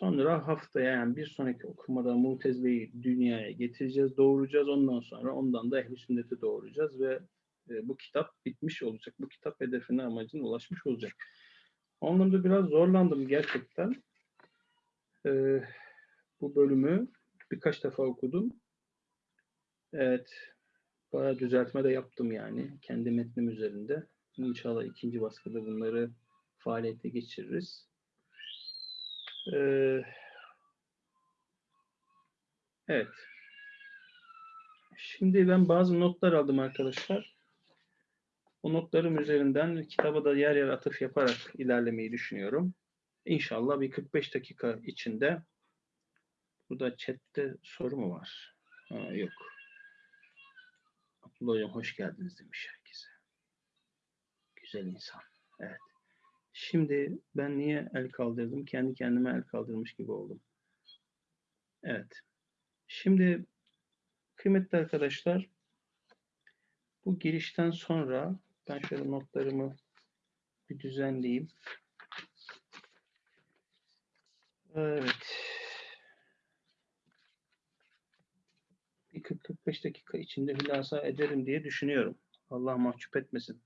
Sonra haftaya yani bir sonraki okumada Mutezile'yi dünyaya getireceğiz, doğuracağız. Ondan sonra ondan da Ehl-i Sünnet'i doğuracağız ve e, bu kitap bitmiş olacak. Bu kitap hedefine amacına ulaşmış olacak. O biraz zorlandım gerçekten. E, bu bölümü birkaç defa okudum. Evet, bayağı düzeltme de yaptım yani kendi metnim üzerinde. İnşallah ikinci baskıda bunları faaliyete geçiririz. Ee, evet. Şimdi ben bazı notlar aldım arkadaşlar. O notlarım üzerinden kitaba da yer yer atıf yaparak ilerlemeyi düşünüyorum. İnşallah bir 45 dakika içinde burada chatte soru mu var? Ha, yok. Abdullah Hocam hoş geldiniz demiş herkese. Güzel insan. Evet. Şimdi ben niye el kaldırdım? Kendi kendime el kaldırmış gibi oldum. Evet. Şimdi kıymetli arkadaşlar bu girişten sonra ben şöyle notlarımı bir düzenleyeyim. Evet. Bir 40-45 dakika içinde hülasa ederim diye düşünüyorum. Allah mahcup etmesin.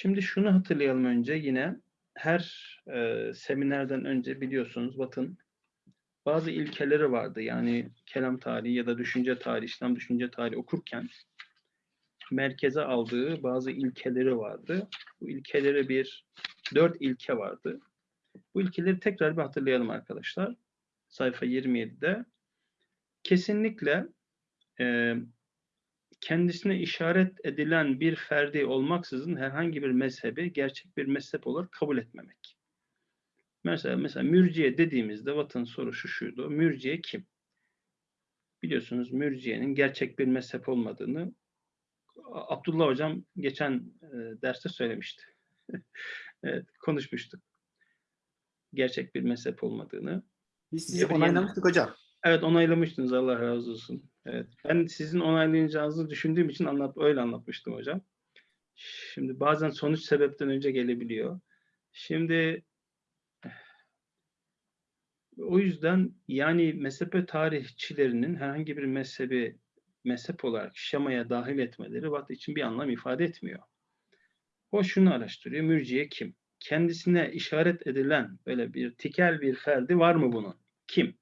Şimdi şunu hatırlayalım önce yine. Her e, seminerden önce biliyorsunuz Batın bazı ilkeleri vardı. Yani kelam tarihi ya da düşünce tarihi, İslam düşünce tarihi okurken merkeze aldığı bazı ilkeleri vardı. Bu ilkeleri bir, dört ilke vardı. Bu ilkeleri tekrar bir hatırlayalım arkadaşlar. Sayfa 27'de. Kesinlikle e, kendisine işaret edilen bir ferdi olmaksızın herhangi bir mezhebi gerçek bir mezhep olarak kabul etmemek. Mesela mesela mürciye dediğimizde vatan soru şu şuydu. Mürciye kim? Biliyorsunuz mürciyenin gerçek bir mezhep olmadığını Abdullah hocam geçen e, derste söylemişti. evet, konuşmuştuk. Gerçek bir mezhep olmadığını. Biz sizi onaylamıştık hocam. Evet onaylamıştınız Allah razı olsun. Evet. Ben sizin onaylayacağınızı düşündüğüm için anlat öyle anlatmıştım hocam. Şimdi bazen sonuç sebepten önce gelebiliyor. Şimdi o yüzden yani mezhep tarihçilerinin herhangi bir mezhebi mezhep olarak şemaya dahil etmeleri Batı için bir anlam ifade etmiyor. O şunu araştırıyor. Mürciye kim? Kendisine işaret edilen böyle bir tikel bir ferdi var mı bunun? Kim?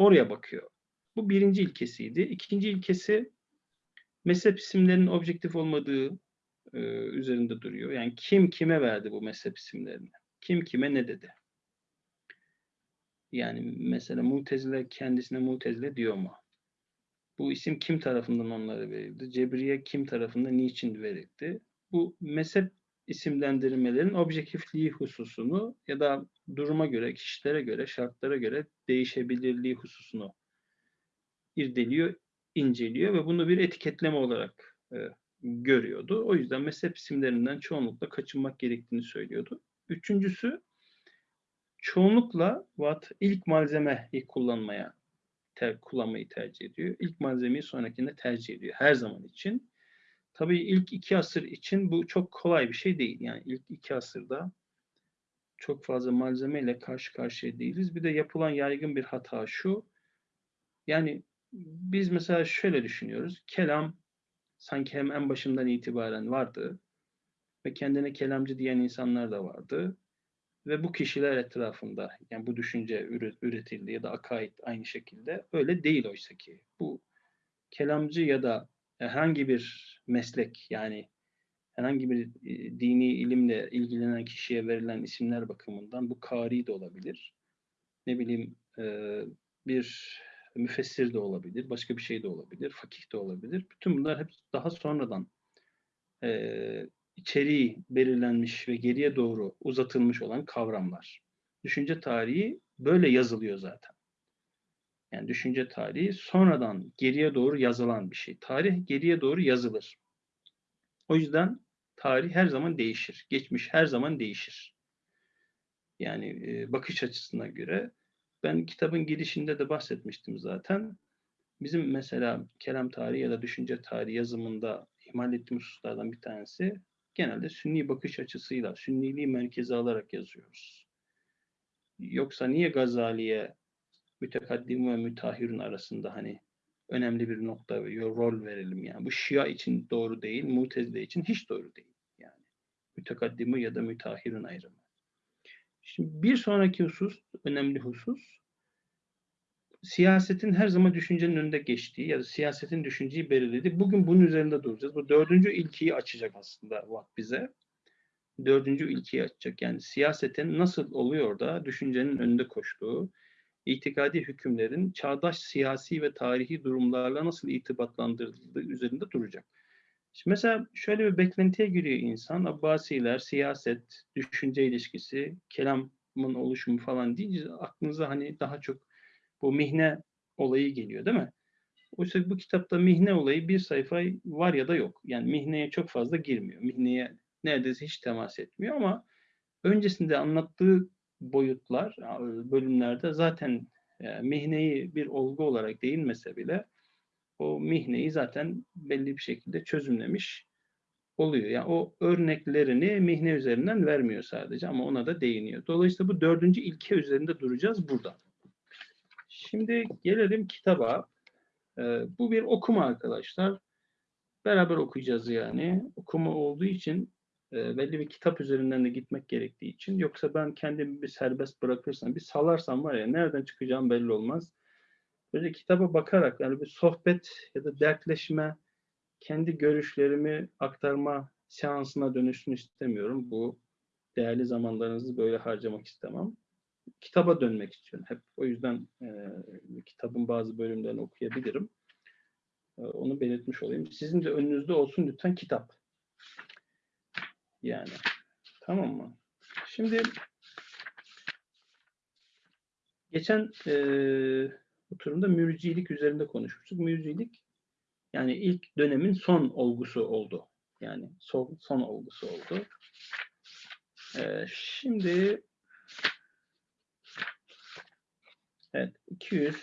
Oraya bakıyor. Bu birinci ilkesiydi. İkinci ilkesi mezhep isimlerinin objektif olmadığı e, üzerinde duruyor. Yani kim kime verdi bu mezhep isimlerini? Kim kime ne dedi? Yani mesela Mutezile kendisine Mutezile diyor mu? Bu isim kim tarafından onlara verildi? Cebriye kim tarafından niçin verildi? Bu mezhep isimlendirmelerin objektifliği hususunu ya da duruma göre, kişilere göre, şartlara göre değişebilirliği hususunu irdeliyor, inceliyor ve bunu bir etiketleme olarak e, görüyordu. O yüzden mezhep isimlerinden çoğunlukla kaçınmak gerektiğini söylüyordu. Üçüncüsü çoğunlukla Watt ilk malzemeyi kullanmaya ter, kullanmayı tercih ediyor. İlk malzemeyi sonrakinde tercih ediyor her zaman için. Tabii ilk iki asır için bu çok kolay bir şey değil. Yani ilk iki asırda çok fazla malzemeyle karşı karşıya değiliz. Bir de yapılan yaygın bir hata şu. Yani biz mesela şöyle düşünüyoruz. Kelam sanki hem en başından itibaren vardı ve kendine kelamcı diyen insanlar da vardı. Ve bu kişiler etrafında yani bu düşünce üretildi ya da akaid aynı şekilde öyle değil oysa ki. Bu kelamcı ya da herhangi bir meslek yani herhangi bir e, dini ilimle ilgilenen kişiye verilen isimler bakımından bu kari de olabilir. Ne bileyim e, bir müfessir de olabilir, başka bir şey de olabilir, fakih de olabilir. Bütün bunlar hep daha sonradan e, içeriği belirlenmiş ve geriye doğru uzatılmış olan kavramlar. Düşünce tarihi böyle yazılıyor zaten. Yani düşünce tarihi sonradan geriye doğru yazılan bir şey. Tarih geriye doğru yazılır. O yüzden tarih her zaman değişir. Geçmiş her zaman değişir. Yani e, bakış açısına göre ben kitabın girişinde de bahsetmiştim zaten. Bizim mesela kelam tarihi ya da düşünce tarihi yazımında ihmal ettiğimiz hususlardan bir tanesi genelde sünni bakış açısıyla, sünniliği merkeze alarak yazıyoruz. Yoksa niye Gazali'ye mütekaddim ve mütahhirun arasında hani önemli bir nokta ve rol verelim yani. Bu Şia için doğru değil, Mutezile için hiç doğru değil. Yani mütekaddimi ya da mütahhirun ayrımı. Şimdi bir sonraki husus, önemli husus, siyasetin her zaman düşüncenin önünde geçtiği ya da siyasetin düşünceyi belirlediği. Bugün bunun üzerinde duracağız. Bu dördüncü ilkiyi açacak aslında Watt bize. Dördüncü ilkiyi açacak. Yani siyasetin nasıl oluyor da düşüncenin önünde koştuğu, itikadi hükümlerin çağdaş siyasi ve tarihi durumlarla nasıl irtibatlandırıldığı üzerinde duracak. Şimdi mesela şöyle bir beklentiye giriyor insan. Abbasiler, siyaset, düşünce ilişkisi, kelamın oluşumu falan deyince aklınıza hani daha çok bu mihne olayı geliyor değil mi? Oysa bu kitapta mihne olayı bir sayfa var ya da yok. Yani mihneye çok fazla girmiyor. Mihneye neredeyse hiç temas etmiyor ama öncesinde anlattığı boyutlar, bölümlerde zaten e, mihneyi bir olgu olarak değinmese bile o mihneyi zaten belli bir şekilde çözümlemiş oluyor. Yani o örneklerini mihne üzerinden vermiyor sadece ama ona da değiniyor. Dolayısıyla bu dördüncü ilke üzerinde duracağız burada. Şimdi gelelim kitaba. Ee, bu bir okuma arkadaşlar. Beraber okuyacağız yani. Okuma olduğu için e, belli bir kitap üzerinden de gitmek gerektiği için. Yoksa ben kendimi bir serbest bırakırsam, bir salarsam var ya nereden çıkacağım belli olmaz. Böyle kitaba bakarak yani bir sohbet ya da dertleşme, kendi görüşlerimi aktarma seansına dönüşsün istemiyorum. Bu değerli zamanlarınızı böyle harcamak istemem kitaba dönmek istiyorum. Hep o yüzden e, kitabın bazı bölümlerini okuyabilirim. E, onu belirtmiş olayım. Sizin de önünüzde olsun lütfen kitap. Yani. Tamam mı? Şimdi geçen e, oturumda mürcilik üzerinde konuşmuştuk. Mürcilik yani ilk dönemin son olgusu oldu. Yani son, son olgusu oldu. E, şimdi Evet, 200.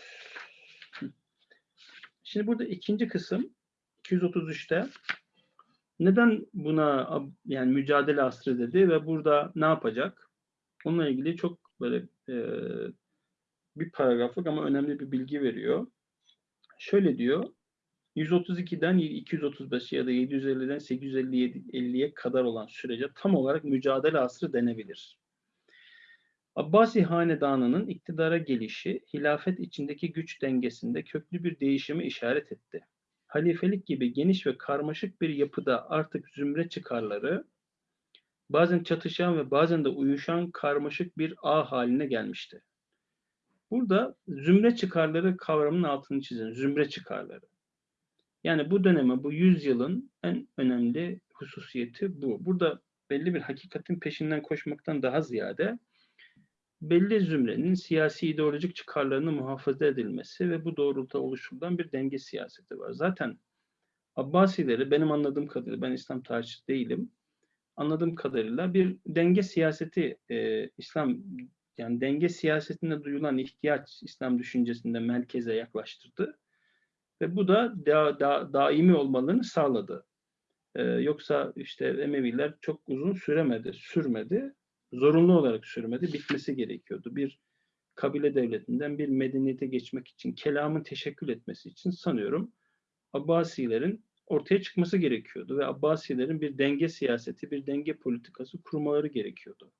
Şimdi burada ikinci kısım 233'te neden buna yani mücadele asrı dedi ve burada ne yapacak? Onunla ilgili çok böyle e, bir paragraflık ama önemli bir bilgi veriyor. Şöyle diyor. 132'den 235 ya da 750'den 850'ye kadar olan sürece tam olarak mücadele asrı denebilir. Abbasi hanedanının iktidara gelişi, hilafet içindeki güç dengesinde köklü bir değişimi işaret etti. Halifelik gibi geniş ve karmaşık bir yapıda artık zümre çıkarları, bazen çatışan ve bazen de uyuşan karmaşık bir ağ haline gelmişti. Burada zümre çıkarları kavramının altını çizin. Zümre çıkarları. Yani bu döneme, bu yüzyılın en önemli hususiyeti bu. Burada belli bir hakikatin peşinden koşmaktan daha ziyade belli zümrenin siyasi ideolojik çıkarlarının muhafaza edilmesi ve bu doğrultuda oluşturulan bir denge siyaseti var. Zaten Abbasileri benim anladığım kadarıyla, ben İslam tarihçisi değilim, anladığım kadarıyla bir denge siyaseti, e, İslam yani denge siyasetinde duyulan ihtiyaç İslam düşüncesinde merkeze yaklaştırdı. Ve bu da da, da, daimi olmalarını sağladı. Ee, yoksa işte Emeviler çok uzun süremedi, sürmedi zorunlu olarak sürmedi, bitmesi gerekiyordu. Bir kabile devletinden bir medeniyete geçmek için, kelamın teşekkül etmesi için sanıyorum Abbasilerin ortaya çıkması gerekiyordu ve Abbasilerin bir denge siyaseti, bir denge politikası kurmaları gerekiyordu.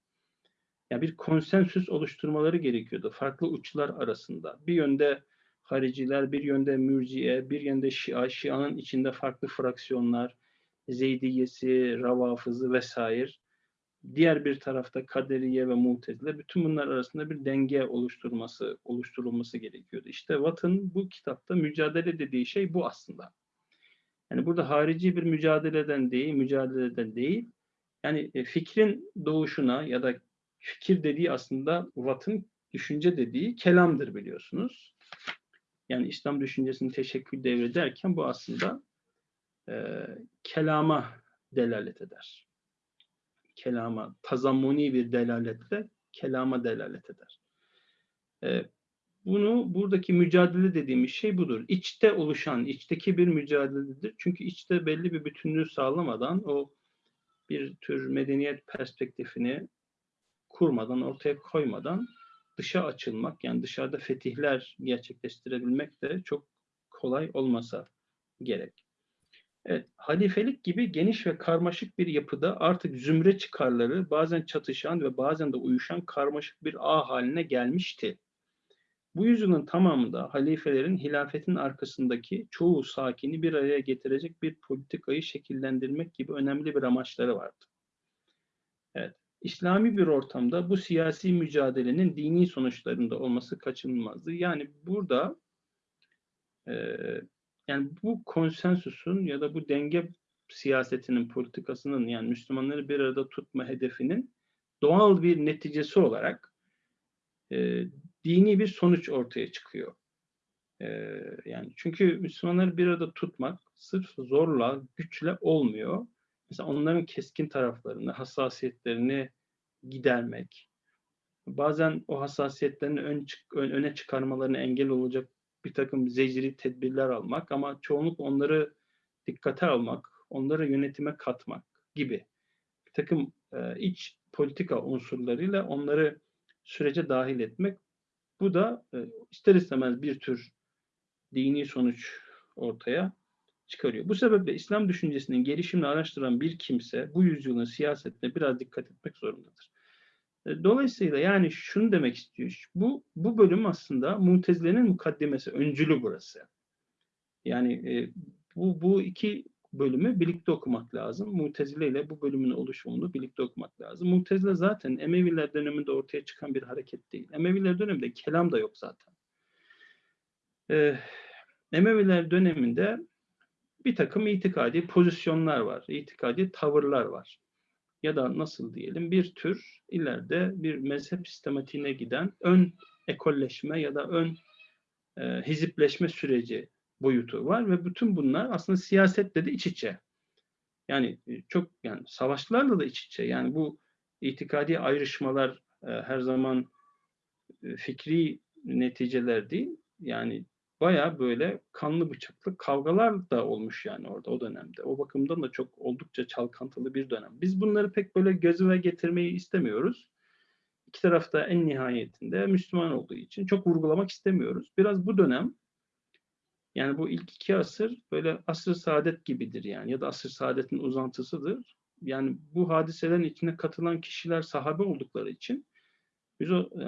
Yani bir konsensüs oluşturmaları gerekiyordu farklı uçlar arasında. Bir yönde hariciler, bir yönde mürciye, bir yönde şia, şianın içinde farklı fraksiyonlar, Zeydiyesi, Ravafızı vesaire diğer bir tarafta kaderiye ve mutezile bütün bunlar arasında bir denge oluşturması oluşturulması gerekiyordu. İşte Watt'ın bu kitapta mücadele dediği şey bu aslında. Yani burada harici bir mücadeleden değil, mücadeleden değil. Yani e, fikrin doğuşuna ya da fikir dediği aslında Watt'ın düşünce dediği kelamdır biliyorsunuz. Yani İslam düşüncesinin teşekkül devri derken bu aslında e, kelama delalet eder kelama, tazammuni bir delaletle kelama delalet eder. E, bunu buradaki mücadele dediğimiz şey budur. İçte oluşan, içteki bir mücadeledir. Çünkü içte belli bir bütünlüğü sağlamadan o bir tür medeniyet perspektifini kurmadan, ortaya koymadan dışa açılmak, yani dışarıda fetihler gerçekleştirebilmek de çok kolay olmasa gerek. Evet, halifelik gibi geniş ve karmaşık bir yapıda artık zümre çıkarları bazen çatışan ve bazen de uyuşan karmaşık bir ağ haline gelmişti. Bu yüzyılın tamamında halifelerin hilafetin arkasındaki çoğu sakini bir araya getirecek bir politikayı şekillendirmek gibi önemli bir amaçları vardı. Evet, İslami bir ortamda bu siyasi mücadelenin dini sonuçlarında olması kaçınılmazdı. Yani burada e, yani bu konsensusun ya da bu denge siyasetinin, politikasının yani Müslümanları bir arada tutma hedefinin doğal bir neticesi olarak e, dini bir sonuç ortaya çıkıyor. E, yani çünkü Müslümanları bir arada tutmak sırf zorla, güçle olmuyor. Mesela onların keskin taraflarını, hassasiyetlerini gidermek, bazen o hassasiyetlerini ön, ön, öne çıkarmalarına engel olacak bir takım zecri tedbirler almak ama çoğunluk onları dikkate almak, onları yönetime katmak gibi bir takım e, iç politika unsurlarıyla onları sürece dahil etmek. Bu da e, ister istemez bir tür dini sonuç ortaya çıkarıyor. Bu sebeple İslam düşüncesinin gelişimini araştıran bir kimse bu yüzyılın siyasetine biraz dikkat etmek zorundadır. E, dolayısıyla yani şunu demek istiyor. Bu bu bölüm aslında Mutezile'nin mukaddemesi, öncülü burası. Yani e, bu bu iki bölümü birlikte okumak lazım. Mutezile ile bu bölümün oluşumunu birlikte okumak lazım. Mutezile zaten Emeviler döneminde ortaya çıkan bir hareket değil. Emeviler döneminde kelam da yok zaten. Ee, Emeviler döneminde bir takım itikadi pozisyonlar var, itikadi tavırlar var. Ya da nasıl diyelim bir tür ileride bir mezhep sistematiğine giden ön ekolleşme ya da ön e, hizipleşme süreci boyutu var ve bütün bunlar aslında siyasetle de iç içe. Yani e, çok yani savaşlarla da iç içe. Yani bu itikadi ayrışmalar e, her zaman e, fikri neticeler değil. Yani baya böyle kanlı bıçaklı kavgalar da olmuş yani orada o dönemde. O bakımdan da çok oldukça çalkantılı bir dönem. Biz bunları pek böyle gözüme getirmeyi istemiyoruz. İki tarafta en nihayetinde Müslüman olduğu için çok vurgulamak istemiyoruz. Biraz bu dönem yani bu ilk iki asır böyle asır saadet gibidir yani ya da asır saadetin uzantısıdır. Yani bu hadiselerin içine katılan kişiler sahabe oldukları için biz o e,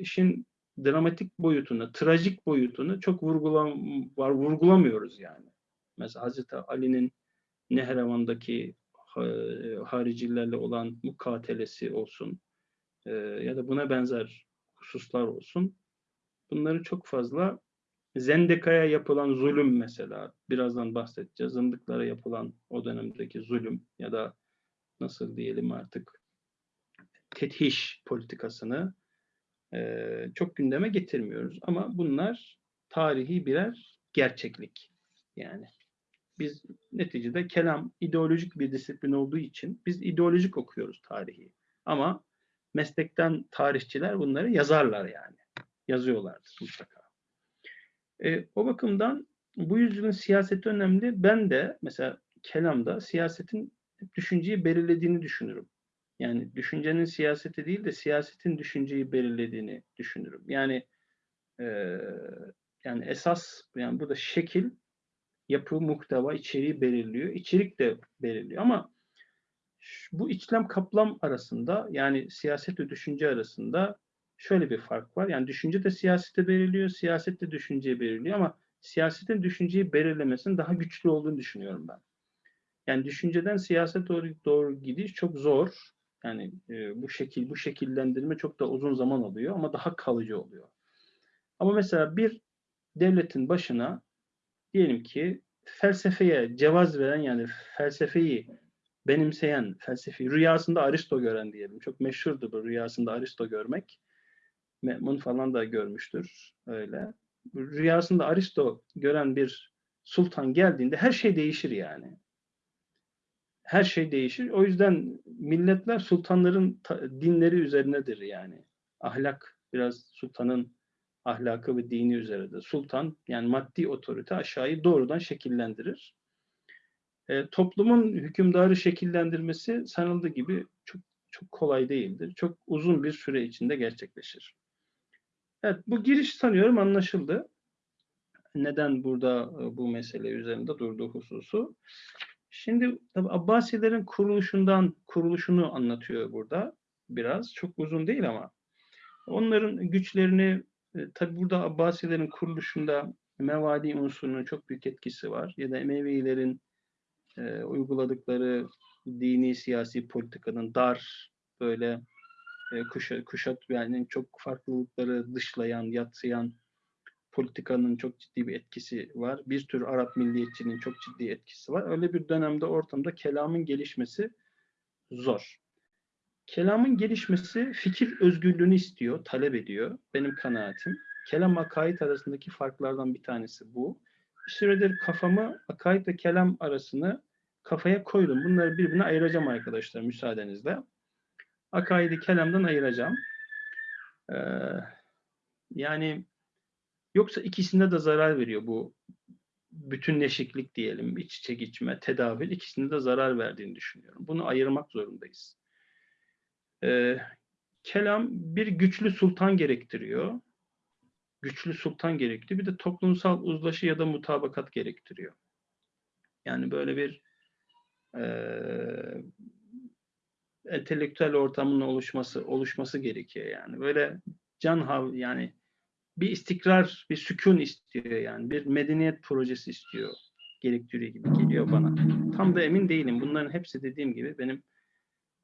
işin dramatik boyutunu, trajik boyutunu çok vurgulam var vurgulamıyoruz yani. Mesela Hazreti Ali'nin Nehrevan'daki haricilerle olan mukatelesi olsun e, ya da buna benzer hususlar olsun. Bunları çok fazla Zendeka'ya yapılan zulüm mesela, birazdan bahsedeceğiz. Zındıklara yapılan o dönemdeki zulüm ya da nasıl diyelim artık tethiş politikasını e, çok gündeme getirmiyoruz. Ama bunlar tarihi birer gerçeklik. Yani biz neticede kelam ideolojik bir disiplin olduğu için biz ideolojik okuyoruz tarihi. Ama meslekten tarihçiler bunları yazarlar yani. Yazıyorlardır mutlaka. E, o bakımdan bu yüzyılın siyaseti önemli. Ben de mesela kelamda siyasetin düşünceyi belirlediğini düşünürüm. Yani düşüncenin siyaseti değil de siyasetin düşünceyi belirlediğini düşünürüm. Yani e, yani esas yani burada şekil, yapı, muhteva, içeriği belirliyor. İçerik de belirliyor ama bu içlem kaplam arasında yani siyaset ve düşünce arasında şöyle bir fark var. Yani düşünce de siyasete belirliyor, siyaset de düşünceyi belirliyor ama siyasetin düşünceyi belirlemesinin daha güçlü olduğunu düşünüyorum ben. Yani düşünceden siyaset doğru, doğru gidiş çok zor. Yani e, bu şekil bu şekillendirme çok da uzun zaman alıyor ama daha kalıcı oluyor. Ama mesela bir devletin başına diyelim ki felsefeye cevaz veren yani felsefeyi benimseyen, felsefi rüyasında Aristo gören diyelim. Çok meşhurdu bu rüyasında Aristo görmek. Me'mun falan da görmüştür öyle. Rüyasında Aristo gören bir sultan geldiğinde her şey değişir yani. Her şey değişir. O yüzden milletler sultanların dinleri üzerinedir yani. Ahlak biraz sultanın ahlakı ve dini üzerinedir. Sultan yani maddi otorite aşağıyı doğrudan şekillendirir. E, toplumun hükümdarı şekillendirmesi sanıldığı gibi çok çok kolay değildir. Çok uzun bir süre içinde gerçekleşir. Evet, bu giriş sanıyorum anlaşıldı. Neden burada e, bu mesele üzerinde durduğu hususu. Şimdi tabi Abbasilerin kuruluşundan kuruluşunu anlatıyor burada biraz. Çok uzun değil ama. Onların güçlerini e, tabi burada Abbasilerin kuruluşunda mevali unsurunun çok büyük etkisi var. Ya da Emevilerin e, uyguladıkları dini siyasi politikanın dar böyle e, kuşat, kuşat yani çok farklılıkları dışlayan, yatsıyan politikanın çok ciddi bir etkisi var. Bir tür Arap milliyetçiliğinin çok ciddi etkisi var. Öyle bir dönemde ortamda kelamın gelişmesi zor. Kelamın gelişmesi fikir özgürlüğünü istiyor, talep ediyor. Benim kanaatim. Kelam akaid arasındaki farklardan bir tanesi bu. Bir süredir kafamı akaid ve kelam arasını kafaya koydum. Bunları birbirine ayıracağım arkadaşlar müsaadenizle. Akaidi kelamdan ayıracağım. Ee, yani yoksa ikisinde de zarar veriyor bu bütünleşiklik diyelim, iç içe geçme, tedavül ikisinde de zarar verdiğini düşünüyorum. Bunu ayırmak zorundayız. Ee, kelam bir güçlü sultan gerektiriyor. Güçlü sultan gerektiriyor. Bir de toplumsal uzlaşı ya da mutabakat gerektiriyor. Yani böyle bir e, entelektüel ortamın oluşması oluşması gerekiyor yani. Böyle can hav yani bir istikrar, bir sükun istiyor yani. Bir medeniyet projesi istiyor. Gerektiriyor gibi geliyor bana. Tam da emin değilim. Bunların hepsi dediğim gibi benim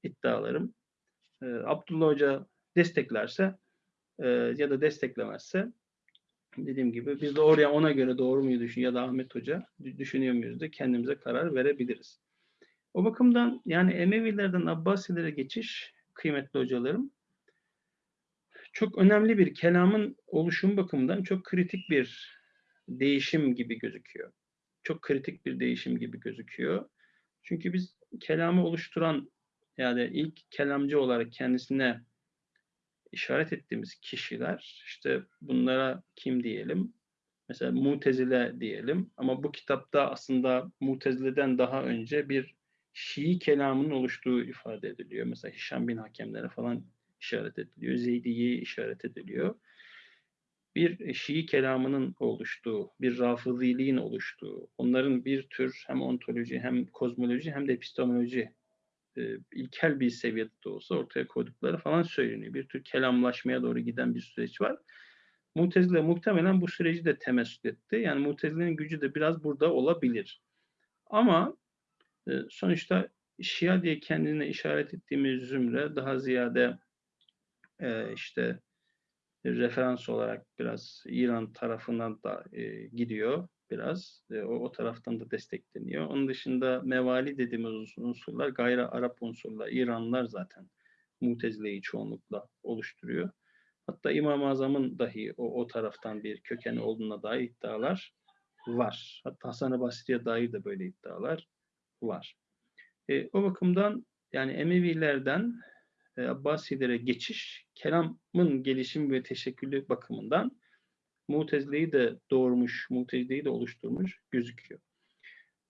iddialarım. Ee, Abdullah Hoca desteklerse e, ya da desteklemezse dediğim gibi biz de oraya ona göre doğru muyu düşün ya da Ahmet Hoca düşünüyor muyuz da kendimize karar verebiliriz. O bakımdan yani Emevilerden Abbasilere geçiş kıymetli hocalarım çok önemli bir kelamın oluşum bakımından çok kritik bir değişim gibi gözüküyor. Çok kritik bir değişim gibi gözüküyor. Çünkü biz kelamı oluşturan yani ilk kelamcı olarak kendisine işaret ettiğimiz kişiler işte bunlara kim diyelim? Mesela Mutezile diyelim ama bu kitapta aslında Mutezile'den daha önce bir Şii kelamının oluştuğu ifade ediliyor. Mesela Hişam bin Hakemlere falan işaret ediliyor. Zeydi'ye işaret ediliyor. Bir Şii kelamının oluştuğu, bir rafıziliğin oluştuğu, onların bir tür hem ontoloji hem kozmoloji hem de epistemoloji e, ilkel bir seviyede de olsa ortaya koydukları falan söyleniyor. Bir tür kelamlaşmaya doğru giden bir süreç var. Mutezile muhtemelen bu süreci de temessül etti. Yani Mutezile'nin gücü de biraz burada olabilir. Ama e, sonuçta Şia diye kendine işaret ettiğimiz zümre daha ziyade e, işte referans olarak biraz İran tarafından da e, gidiyor biraz. E, o, o taraftan da destekleniyor. Onun dışında mevali dediğimiz unsurlar gayri Arap unsurlar, İranlılar zaten Mutezile'yi çoğunlukla oluşturuyor. Hatta İmam-ı Azam'ın dahi o, o taraftan bir kökeni olduğuna dair iddialar var. Hatta Hasan-ı Basri'ye dair de böyle iddialar var. E, o bakımdan yani Emevilerden e, Abbasilere geçiş, kelamın gelişim ve teşekkülü bakımından Mutezile'yi de doğurmuş, Mutezile'yi de oluşturmuş gözüküyor.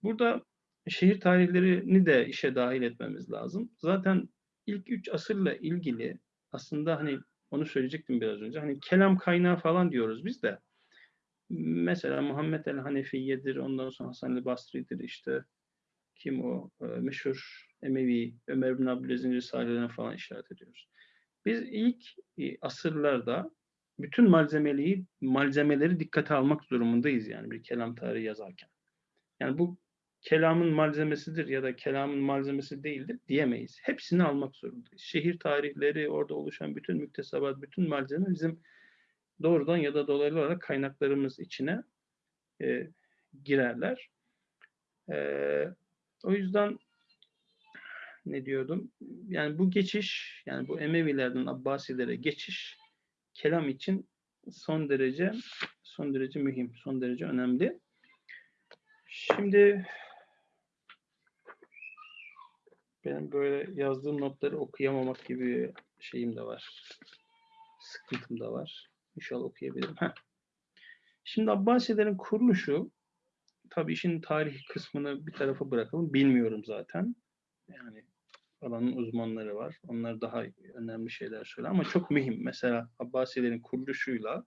Burada şehir tarihlerini de işe dahil etmemiz lazım. Zaten ilk üç asırla ilgili aslında hani onu söyleyecektim biraz önce. Hani kelam kaynağı falan diyoruz biz de. Mesela Muhammed el Hanefiye'dir, ondan sonra Hasan el Basri'dir işte. Kim o? E, meşhur Emevi, Ömer bin Abdülaziz'in risalelerine falan işaret ediyoruz. Biz ilk e, asırlarda bütün malzemeleri, malzemeleri dikkate almak durumundayız yani bir kelam tarihi yazarken. Yani bu kelamın malzemesidir ya da kelamın malzemesi değildir diyemeyiz. Hepsini almak zorundayız. Şehir tarihleri, orada oluşan bütün müktesebat, bütün malzeme bizim doğrudan ya da dolaylı olarak kaynaklarımız içine e, girerler. E, o yüzden ne diyordum? Yani bu geçiş, yani bu Emevilerden Abbasilere geçiş kelam için son derece son derece mühim, son derece önemli. Şimdi benim böyle yazdığım notları okuyamamak gibi şeyim de var. Sıkıntım da var. İnşallah okuyabilirim. Heh. Şimdi Abbasilerin kuruluşu tabii işin tarih kısmını bir tarafa bırakalım. Bilmiyorum zaten. Yani alanın uzmanları var. Onlar daha önemli şeyler söyler ama çok mühim. Mesela Abbasilerin kuruluşuyla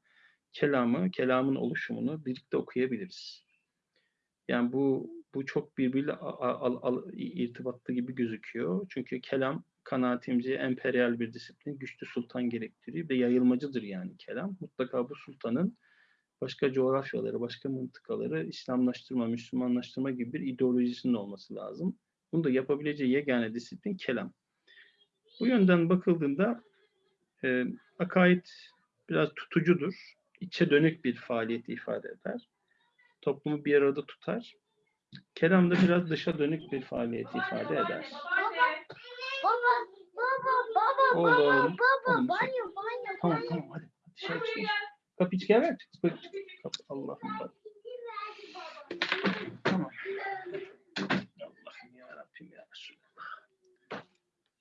kelamı, kelamın oluşumunu birlikte okuyabiliriz. Yani bu bu çok birbiriyle a- a- al- irtibatlı gibi gözüküyor. Çünkü kelam kanaatimce emperyal bir disiplin, güçlü sultan gerektiriyor ve yayılmacıdır yani kelam. Mutlaka bu sultanın başka coğrafyaları, başka mıntıkaları İslamlaştırma, Müslümanlaştırma gibi bir ideolojisinin olması lazım. Bunu da yapabileceği yegane disiplin kelam. Bu yönden bakıldığında e, akaid biraz tutucudur. İçe dönük bir faaliyeti ifade eder. Toplumu bir arada tutar. Kelam da biraz dışa dönük bir faaliyeti ifade eder. Baba, baba, baba, baba, baba, banyo, banyo, Tamam tamam hadi. Dışarı çıkın. Kapıyı çıkar ver. Kapı, Allah'ım bak. Tamam. Allah'ım ya Rabbim ya Resulallah.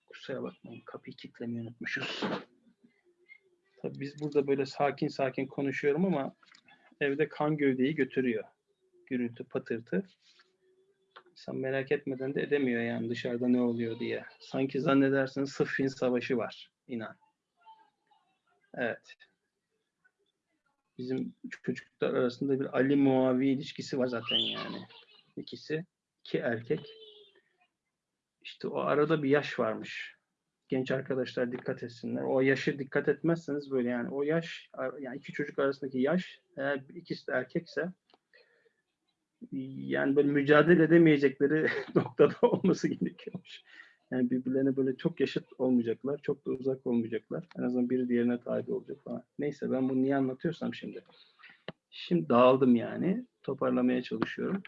Kusura bakmayın kapıyı kilitlemeyi unutmuşuz. Tabii biz burada böyle sakin sakin konuşuyorum ama evde kan gövdeyi götürüyor. Gürültü, patırtı. İnsan merak etmeden de edemiyor yani dışarıda ne oluyor diye. Sanki zannedersin Sıffin Savaşı var. inan. Evet. Bizim çocuklar arasında bir Ali Muavi ilişkisi var zaten yani. İkisi. iki erkek. İşte o arada bir yaş varmış. Genç arkadaşlar dikkat etsinler. O yaşı dikkat etmezseniz böyle yani o yaş yani iki çocuk arasındaki yaş eğer ikisi de erkekse yani böyle mücadele edemeyecekleri noktada olması gerekiyormuş. Yani birbirlerine böyle çok yaşıt olmayacaklar, çok da uzak olmayacaklar. En azından biri diğerine tabi olacak falan. Neyse ben bunu niye anlatıyorsam şimdi. Şimdi dağıldım yani. Toparlamaya çalışıyorum.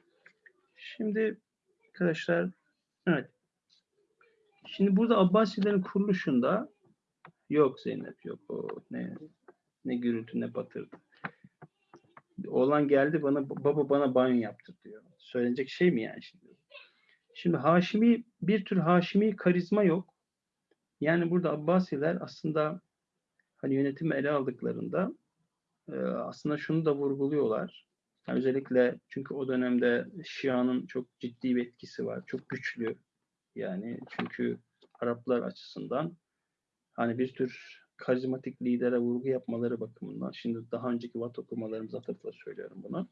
Şimdi arkadaşlar evet. Şimdi burada Abbasilerin kuruluşunda yok Zeynep yok o ne ne gürültü ne batırdı. Oğlan geldi bana baba bana banyo yaptır diyor. Söylenecek şey mi yani şimdi? Şimdi Haşimi bir tür Haşimi karizma yok. Yani burada Abbasiler aslında hani yönetimi ele aldıklarında e, aslında şunu da vurguluyorlar. Yani özellikle çünkü o dönemde Şia'nın çok ciddi bir etkisi var. Çok güçlü. Yani çünkü Araplar açısından hani bir tür karizmatik lidere vurgu yapmaları bakımından şimdi daha önceki vat okumalarımız atıfla söylüyorum bunu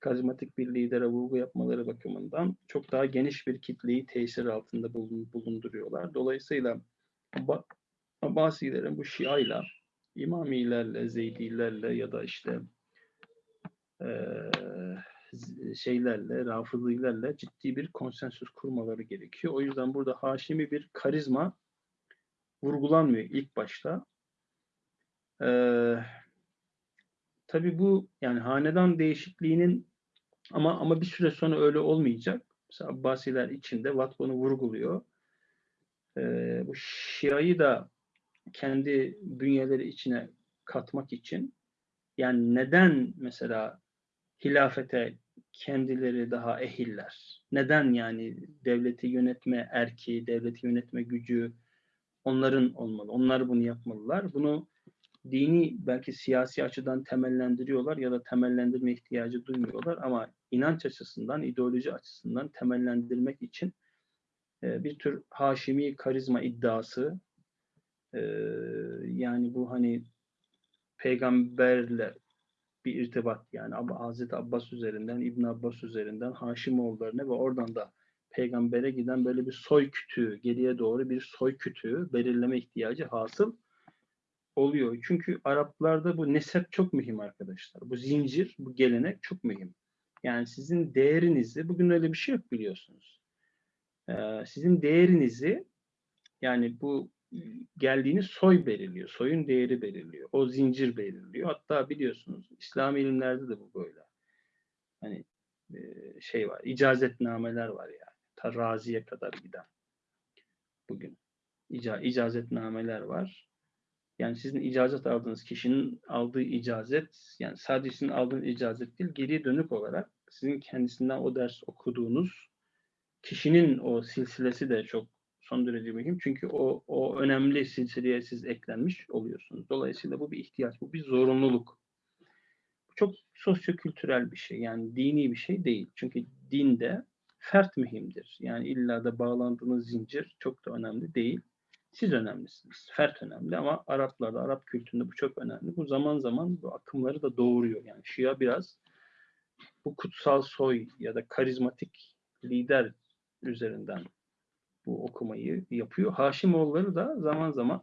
karizmatik bir lidere vurgu yapmaları bakımından çok daha geniş bir kitleyi tesir altında bulun- bulunduruyorlar. Dolayısıyla Abba- Abbasilerin bu Şia'yla, İmamilerle, Zeydilerle ya da işte eee, z- şeylerle, Rafızilerle ciddi bir konsensüs kurmaları gerekiyor. O yüzden burada Haşimi bir karizma vurgulanmıyor ilk başta. Eee tabii bu yani hanedan değişikliğinin ama ama bir süre sonra öyle olmayacak. Mesela Abbasiler içinde Watt bunu vurguluyor. Ee, bu Şia'yı da kendi bünyeleri içine katmak için yani neden mesela hilafete kendileri daha ehiller? Neden yani devleti yönetme erki, devleti yönetme gücü onların olmalı? Onlar bunu yapmalılar. Bunu dini belki siyasi açıdan temellendiriyorlar ya da temellendirme ihtiyacı duymuyorlar ama inanç açısından, ideoloji açısından temellendirmek için e, bir tür Haşimi karizma iddiası e, yani bu hani peygamberle bir irtibat yani Hazreti Abbas üzerinden, İbn Abbas üzerinden Haşimoğullarına ve oradan da peygambere giden böyle bir soy kütüğü, geriye doğru bir soy kütüğü belirleme ihtiyacı hasıl oluyor. Çünkü Araplarda bu nesep çok mühim arkadaşlar. Bu zincir, bu gelenek çok mühim. Yani sizin değerinizi, bugün öyle bir şey yok biliyorsunuz. Ee, sizin değerinizi yani bu geldiğiniz soy belirliyor. Soyun değeri belirliyor. O zincir belirliyor. Hatta biliyorsunuz İslam ilimlerde de bu böyle. Hani e, şey var, icazetnameler var yani. Ta raziye kadar giden. Bugün ica, icazetnameler var. Yani sizin icazet aldığınız kişinin aldığı icazet, yani sadece sizin aldığınız icazet değil, geriye dönük olarak sizin kendisinden o ders okuduğunuz kişinin o silsilesi de çok son derece mühim. Çünkü o, o önemli silsileye siz eklenmiş oluyorsunuz. Dolayısıyla bu bir ihtiyaç, bu bir zorunluluk. çok sosyokültürel bir şey. Yani dini bir şey değil. Çünkü dinde fert mühimdir. Yani illa da bağlandığınız zincir çok da önemli değil. Siz önemlisiniz. Fert önemli ama Araplarda, Arap kültüründe bu çok önemli. Bu zaman zaman bu akımları da doğuruyor. Yani Şia biraz bu kutsal soy ya da karizmatik lider üzerinden bu okumayı yapıyor. Haşimoğulları da zaman zaman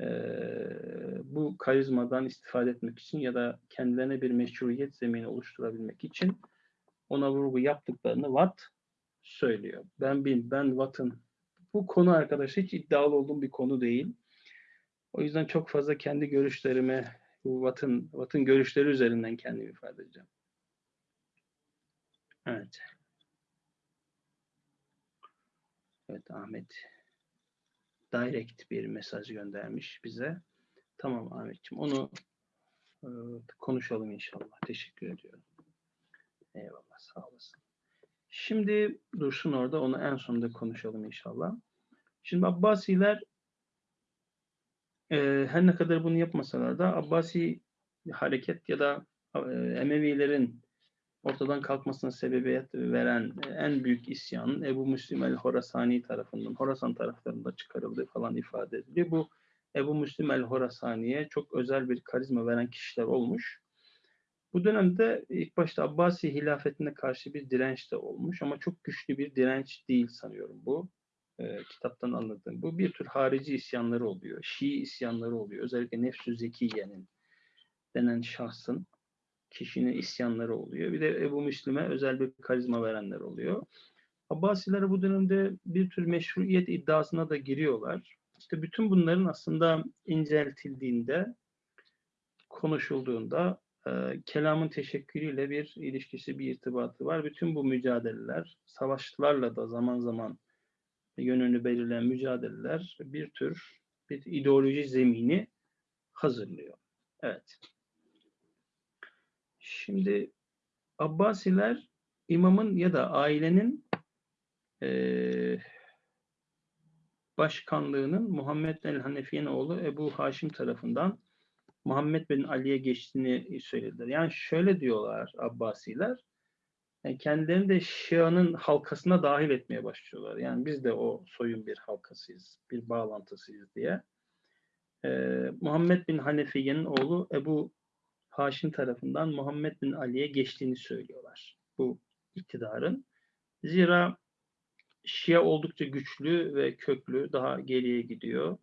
eee, bu karizmadan istifade etmek için ya da kendilerine bir meşruiyet zemini oluşturabilmek için ona vurgu yaptıklarını Watt söylüyor. Ben bil, ben Watt'ın bu konu arkadaşlar hiç iddialı olduğum bir konu değil. O yüzden çok fazla kendi görüşlerimi bu Watt'ın Watt'ın görüşleri üzerinden kendimi ifade edeceğim. Evet. Evet Ahmet direct bir mesaj göndermiş bize. Tamam Ahmetciğim onu e, konuşalım inşallah. Teşekkür ediyorum. Eyvallah sağ olasın. Şimdi dursun orada onu en sonunda konuşalım inşallah. Şimdi Abbasiler e, her ne kadar bunu yapmasalar da Abbasi hareket ya da e, Emevilerin ortadan kalkmasına sebebiyet veren en büyük isyanın Ebu Müslim el-Horasani tarafından, Horasan taraflarında çıkarıldığı falan ifade ediliyor. Bu Ebu Müslim el-Horasani'ye çok özel bir karizma veren kişiler olmuş. Bu dönemde ilk başta Abbasi hilafetine karşı bir direnç de olmuş ama çok güçlü bir direnç değil sanıyorum bu. Ee, kitaptan anladığım. Bu bir tür harici isyanları oluyor. Şii isyanları oluyor. Özellikle Nefsü Zekiye'nin denen şahsın kişinin isyanları oluyor. Bir de Ebu Müslim'e özel bir karizma verenler oluyor. Abbasiler bu dönemde bir tür meşruiyet iddiasına da giriyorlar. İşte bütün bunların aslında inceltildiğinde, konuşulduğunda e, kelamın teşekkürüyle bir ilişkisi, bir irtibatı var. Bütün bu mücadeleler, savaşlarla da zaman zaman yönünü belirleyen mücadeleler bir tür bir ideoloji zemini hazırlıyor. Evet. Şimdi Abbasiler imamın ya da ailenin eee, başkanlığının Muhammed el-Hanefi'nin oğlu Ebu Haşim tarafından Muhammed bin Ali'ye geçtiğini söylediler. Yani şöyle diyorlar Abbasiler, yani kendilerini de Şia'nın halkasına dahil etmeye başlıyorlar. Yani biz de o soyun bir halkasıyız, bir bağlantısıyız diye. Eee, Muhammed bin Hanefiye'nin oğlu Ebu Haşim tarafından Muhammed bin Ali'ye geçtiğini söylüyorlar. Bu iktidarın. Zira Şia oldukça güçlü ve köklü, daha geriye gidiyor.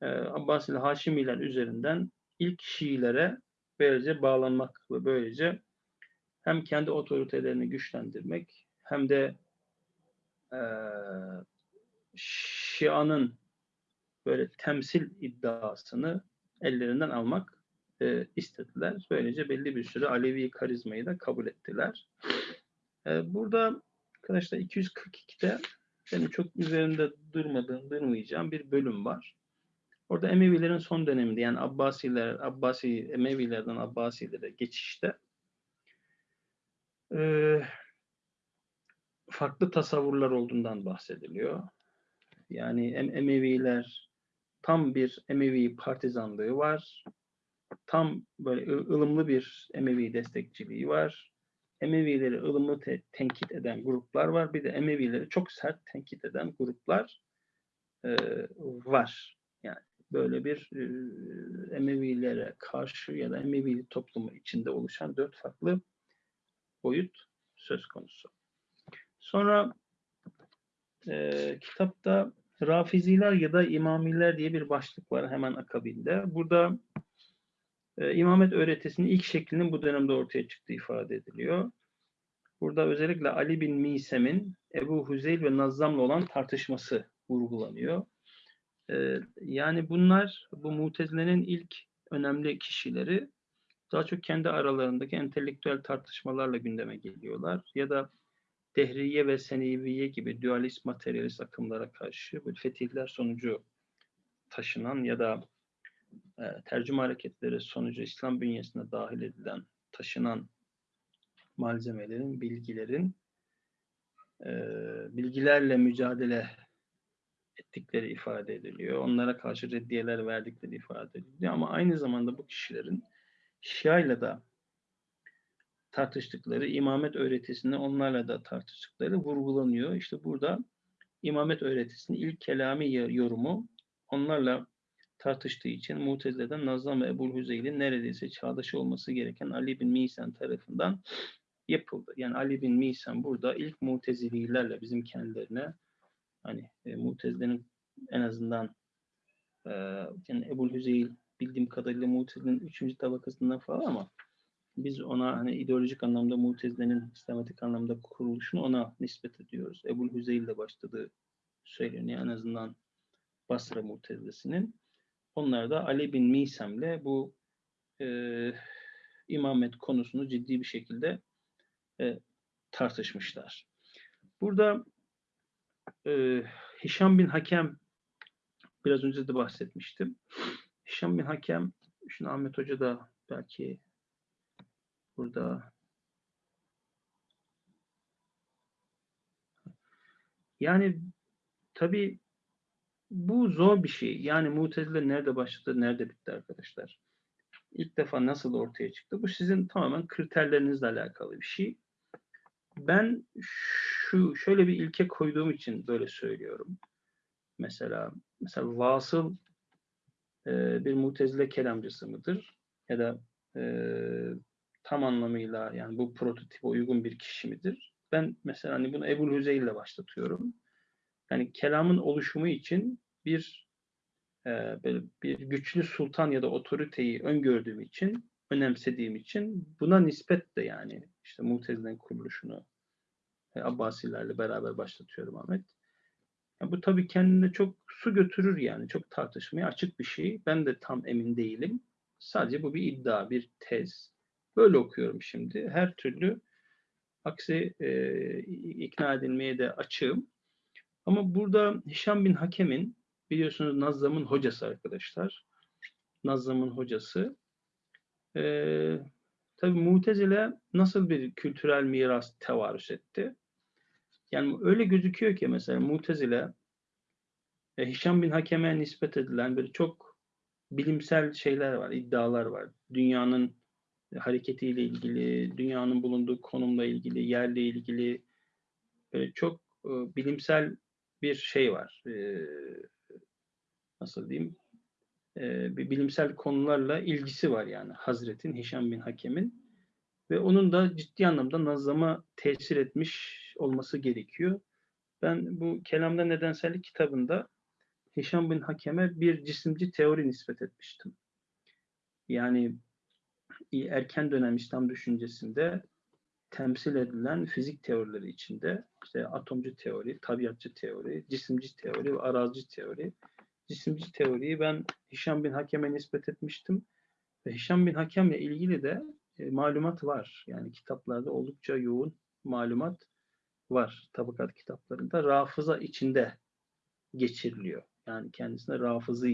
Ee, Abbasili Haşimiler üzerinden ilk Şiilere böylece bağlanmak ve böylece hem kendi otoritelerini güçlendirmek hem de eee Şia'nın böyle temsil iddiasını ellerinden almak e, istediler. Böylece belli bir süre Alevi karizmayı da kabul ettiler. E, burada arkadaşlar 242'de benim çok üzerinde durmadığım, durmayacağım bir bölüm var. Orada Emevilerin son döneminde yani Abbasiler, Abbasi, Emevilerden Abbasilere geçişte e, farklı tasavvurlar olduğundan bahsediliyor. Yani Em- Emeviler tam bir Emevi partizanlığı var tam böyle ılımlı bir Emevi destekçiliği var. Emevileri ılımlı te- tenkit eden gruplar var. Bir de Emevileri çok sert tenkit eden gruplar e, var. Yani böyle bir e, Emevilere karşı ya da Emevi toplumu içinde oluşan dört farklı boyut söz konusu. Sonra e, kitapta Rafiziler ya da İmamiler diye bir başlık var hemen akabinde. Burada e, imamet öğretisinin ilk şeklinin bu dönemde ortaya çıktığı ifade ediliyor. Burada özellikle Ali bin Misem'in Ebu Huzeyl ve Nazzam'la olan tartışması vurgulanıyor. E, yani bunlar bu mutezilenin ilk önemli kişileri daha çok kendi aralarındaki entelektüel tartışmalarla gündeme geliyorlar. Ya da Dehriye ve Seneviye gibi dualist materyalist akımlara karşı böyle fetihler sonucu taşınan ya da e, tercüme hareketleri sonucu İslam bünyesine dahil edilen, taşınan malzemelerin, bilgilerin e, bilgilerle mücadele ettikleri ifade ediliyor. Onlara karşı reddiyeler verdikleri ifade ediliyor. Ama aynı zamanda bu kişilerin Şia ile de tartıştıkları, imamet öğretisini onlarla da tartıştıkları vurgulanıyor. İşte burada imamet öğretisinin ilk kelami yorumu onlarla tartıştığı için Mutezile'den Nazlam ve Ebu'l Hüzeyl'in neredeyse çağdaşı olması gereken Ali bin Misan tarafından yapıldı. Yani Ali bin Misan burada ilk Mutezililerle bizim kendilerine hani e, Mutezile'nin en azından e, yani Ebu'l Hüzeyl bildiğim kadarıyla Mutezile'nin üçüncü tabakasından falan ama biz ona hani ideolojik anlamda Mutezile'nin sistematik anlamda kuruluşunu ona nispet ediyoruz. Ebu'l Hüzeyl ile başladığı söyleniyor en azından Basra Mutezilesi'nin. Onlar da Ali bin Misem'le bu e, imamet konusunu ciddi bir şekilde e, tartışmışlar. Burada e, Hişam bin Hakem biraz önce de bahsetmiştim. Hişam bin Hakem, şimdi Ahmet Hoca da belki burada yani tabii bu zor bir şey. Yani Mutezile nerede başladı, nerede bitti arkadaşlar? İlk defa nasıl ortaya çıktı? Bu sizin tamamen kriterlerinizle alakalı bir şey. Ben şu şöyle bir ilke koyduğum için böyle söylüyorum. Mesela mesela vasıl e, bir mutezile kelamcısı mıdır? Ya da e, tam anlamıyla yani bu prototipe uygun bir kişi midir? Ben mesela hani bunu Ebu'l Hüzeyl ile başlatıyorum. Yani kelamın oluşumu için bir e, böyle bir güçlü sultan ya da otoriteyi öngördüğüm için, önemsediğim için buna nispet de yani işte Mutezile'nin kuruluşunu e, Abbasilerle beraber başlatıyorum Ahmet. Ya bu tabii kendine çok su götürür yani. Çok tartışmaya açık bir şey. Ben de tam emin değilim. Sadece bu bir iddia, bir tez. Böyle okuyorum şimdi. Her türlü aksi e, ikna edilmeye de açığım. Ama burada Hişam bin Hakem'in biliyorsunuz Nazlam'ın hocası arkadaşlar. Nazlam'ın hocası. E, tabii Mutezile nasıl bir kültürel miras tevarüs etti? Yani öyle gözüküyor ki mesela Mutezile e, Hişam bin Hakem'e nispet edilen böyle çok bilimsel şeyler var, iddialar var. Dünyanın hareketiyle ilgili, dünyanın bulunduğu konumla ilgili, yerle ilgili böyle çok e, bilimsel bir şey var. E, nasıl diyeyim? E, bir bilimsel konularla ilgisi var yani Hazret'in, Hişam bin Hakem'in ve onun da ciddi anlamda nazlama tesir etmiş olması gerekiyor. Ben bu Kelamda Nedensellik kitabında Hişam bin Hakem'e bir cisimci teori nispet etmiştim. Yani erken dönem İslam düşüncesinde temsil edilen fizik teorileri içinde işte atomcu teori, tabiatçı teori, cisimci teori ve arazici teori. Cisimci teoriyi ben Hişam bin Hakem'e nispet etmiştim. Ve Hişam bin Hakem'le ilgili de e, malumat var. Yani kitaplarda oldukça yoğun malumat var. Tabakat kitaplarında. Rafıza içinde geçiriliyor. Yani kendisine rafızı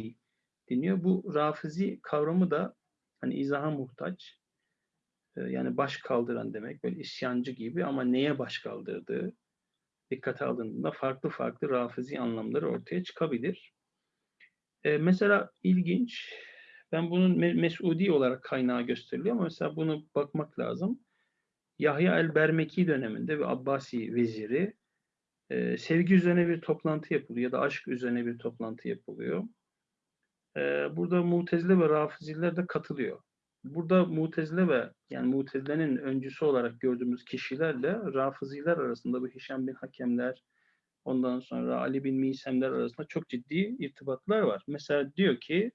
deniyor. Bu rafizi kavramı da hani izaha muhtaç. Yani baş kaldıran demek. Böyle isyancı gibi ama neye baş kaldırdığı dikkate alındığında farklı farklı rafizi anlamları ortaya çıkabilir. E, mesela ilginç ben bunun Mesudi olarak kaynağı gösteriliyor ama mesela bunu bakmak lazım. Yahya el-Bermeki döneminde bir Abbasi veziri e, sevgi üzerine bir toplantı yapılıyor ya da aşk üzerine bir toplantı yapılıyor. E, burada Mutezile ve Rafiziler de katılıyor. Burada Mutezile ve yani Mutezile'nin öncüsü olarak gördüğümüz kişilerle Rafiziler arasında bu Hişam bin Hakemler, ondan sonra Ali bin Misemler arasında çok ciddi irtibatlar var. Mesela diyor ki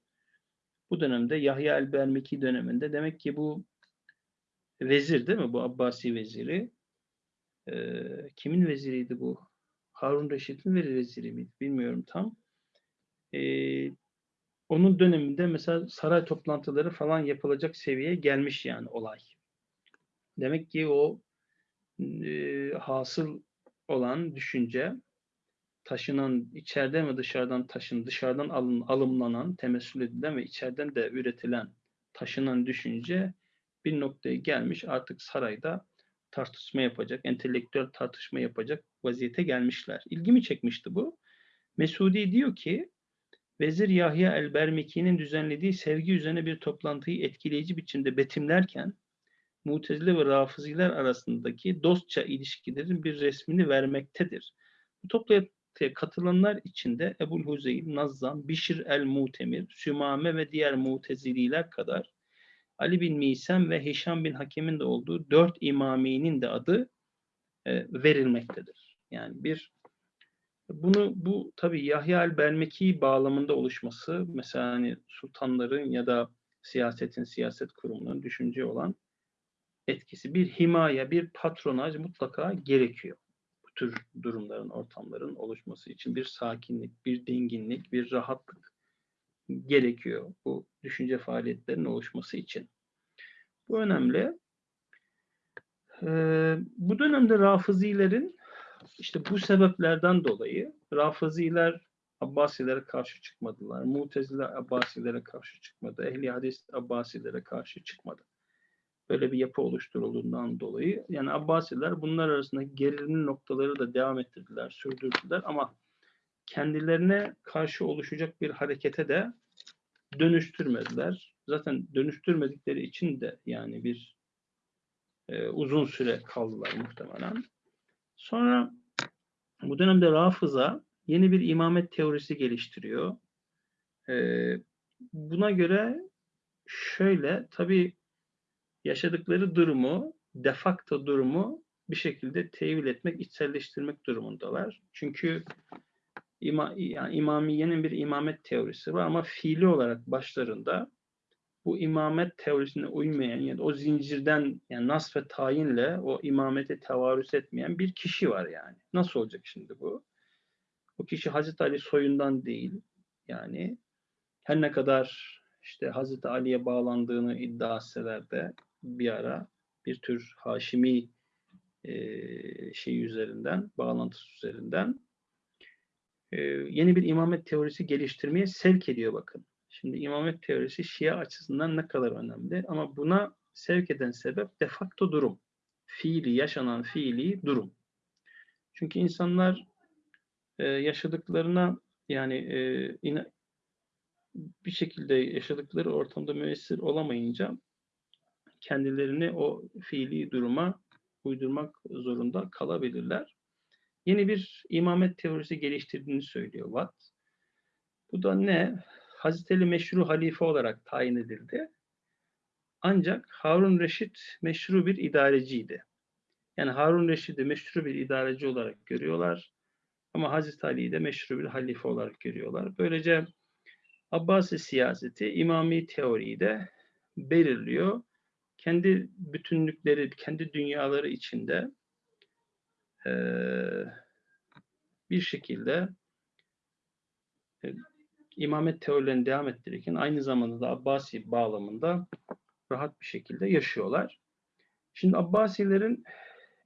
bu dönemde Yahya el-Bermeki döneminde demek ki bu vezir değil mi? Bu Abbasi veziri. Ee, kimin veziriydi bu? Harun Reşit'in veziri miydi? Bilmiyorum tam. Ee, onun döneminde mesela saray toplantıları falan yapılacak seviyeye gelmiş yani olay. Demek ki o e, hasıl olan düşünce taşınan, içeriden ve dışarıdan taşın, dışarıdan alın, alımlanan, temessül edilen ve içeriden de üretilen, taşınan düşünce bir noktaya gelmiş. Artık sarayda tartışma yapacak, entelektüel tartışma yapacak vaziyete gelmişler. İlgimi çekmişti bu. Mesudi diyor ki, Vezir Yahya el-Bermeki'nin düzenlediği sevgi üzerine bir toplantıyı etkileyici biçimde betimlerken, Mutezile ve Rafiziler arasındaki dostça ilişkilerin bir resmini vermektedir. Bu toplantıya katılanlar içinde Ebul Huzeyl, Nazzam, Bişir el-Mutemir, Sümame ve diğer Mutezililer kadar Ali bin Misem ve Hişam bin Hakem'in de olduğu dört imaminin de adı e, verilmektedir. Yani bir bunu bu tabii Yahya el-Belmeki bağlamında oluşması mesela hani sultanların ya da siyasetin, siyaset kurumunun düşünce olan etkisi bir himaye, bir patronaj mutlaka gerekiyor. Bu tür durumların, ortamların oluşması için bir sakinlik, bir dinginlik, bir rahatlık gerekiyor bu düşünce faaliyetlerinin oluşması için. Bu önemli. Ee, bu dönemde Rafizilerin işte bu sebeplerden dolayı Rafiziler Abbasilere karşı çıkmadılar. Muteziler Abbasilere karşı çıkmadı. Ehli hadis Abbasilere karşı çıkmadı. Böyle bir yapı oluşturulduğundan dolayı yani Abbasiler bunlar arasında gerilim noktaları da devam ettirdiler, sürdürdüler ama kendilerine karşı oluşacak bir harekete de dönüştürmediler. Zaten dönüştürmedikleri için de yani bir e, uzun süre kaldılar muhtemelen. Sonra bu dönemde Rafıza yeni bir imamet teorisi geliştiriyor. Ee, buna göre şöyle tabi yaşadıkları durumu, de facto durumu bir şekilde tevil etmek, içselleştirmek durumundalar. Çünkü ima, yani imamiyenin bir imamet teorisi var ama fiili olarak başlarında bu imamet teorisine uymayan yani o zincirden yani nas ve tayinle o imamete tevarüs etmeyen bir kişi var yani. Nasıl olacak şimdi bu? O kişi Hazreti Ali soyundan değil. Yani her ne kadar işte Hazreti Ali'ye bağlandığını iddia etseler de bir ara bir tür Haşimi e, şey üzerinden, bağlantısı üzerinden e, yeni bir imamet teorisi geliştirmeye sevk ediyor bakın. Şimdi imamet teorisi Şia açısından ne kadar önemli ama buna sevk eden sebep de facto durum. Fiili, yaşanan fiili durum. Çünkü insanlar e, yaşadıklarına yani e, ina, bir şekilde yaşadıkları ortamda müessir olamayınca kendilerini o fiili duruma uydurmak zorunda kalabilirler. Yeni bir imamet teorisi geliştirdiğini söylüyor Watt. Bu da ne? Hazreti Ali meşru halife olarak tayin edildi. Ancak Harun Reşit meşru bir idareciydi. Yani Harun Reşit'i meşru bir idareci olarak görüyorlar. Ama Hazreti Ali'yi de meşru bir halife olarak görüyorlar. Böylece Abbasi siyaseti imami teoriyi de belirliyor. Kendi bütünlükleri, kendi dünyaları içinde bir şekilde imamet teorilerini devam ettirirken aynı zamanda da Abbasi bağlamında rahat bir şekilde yaşıyorlar. Şimdi Abbasilerin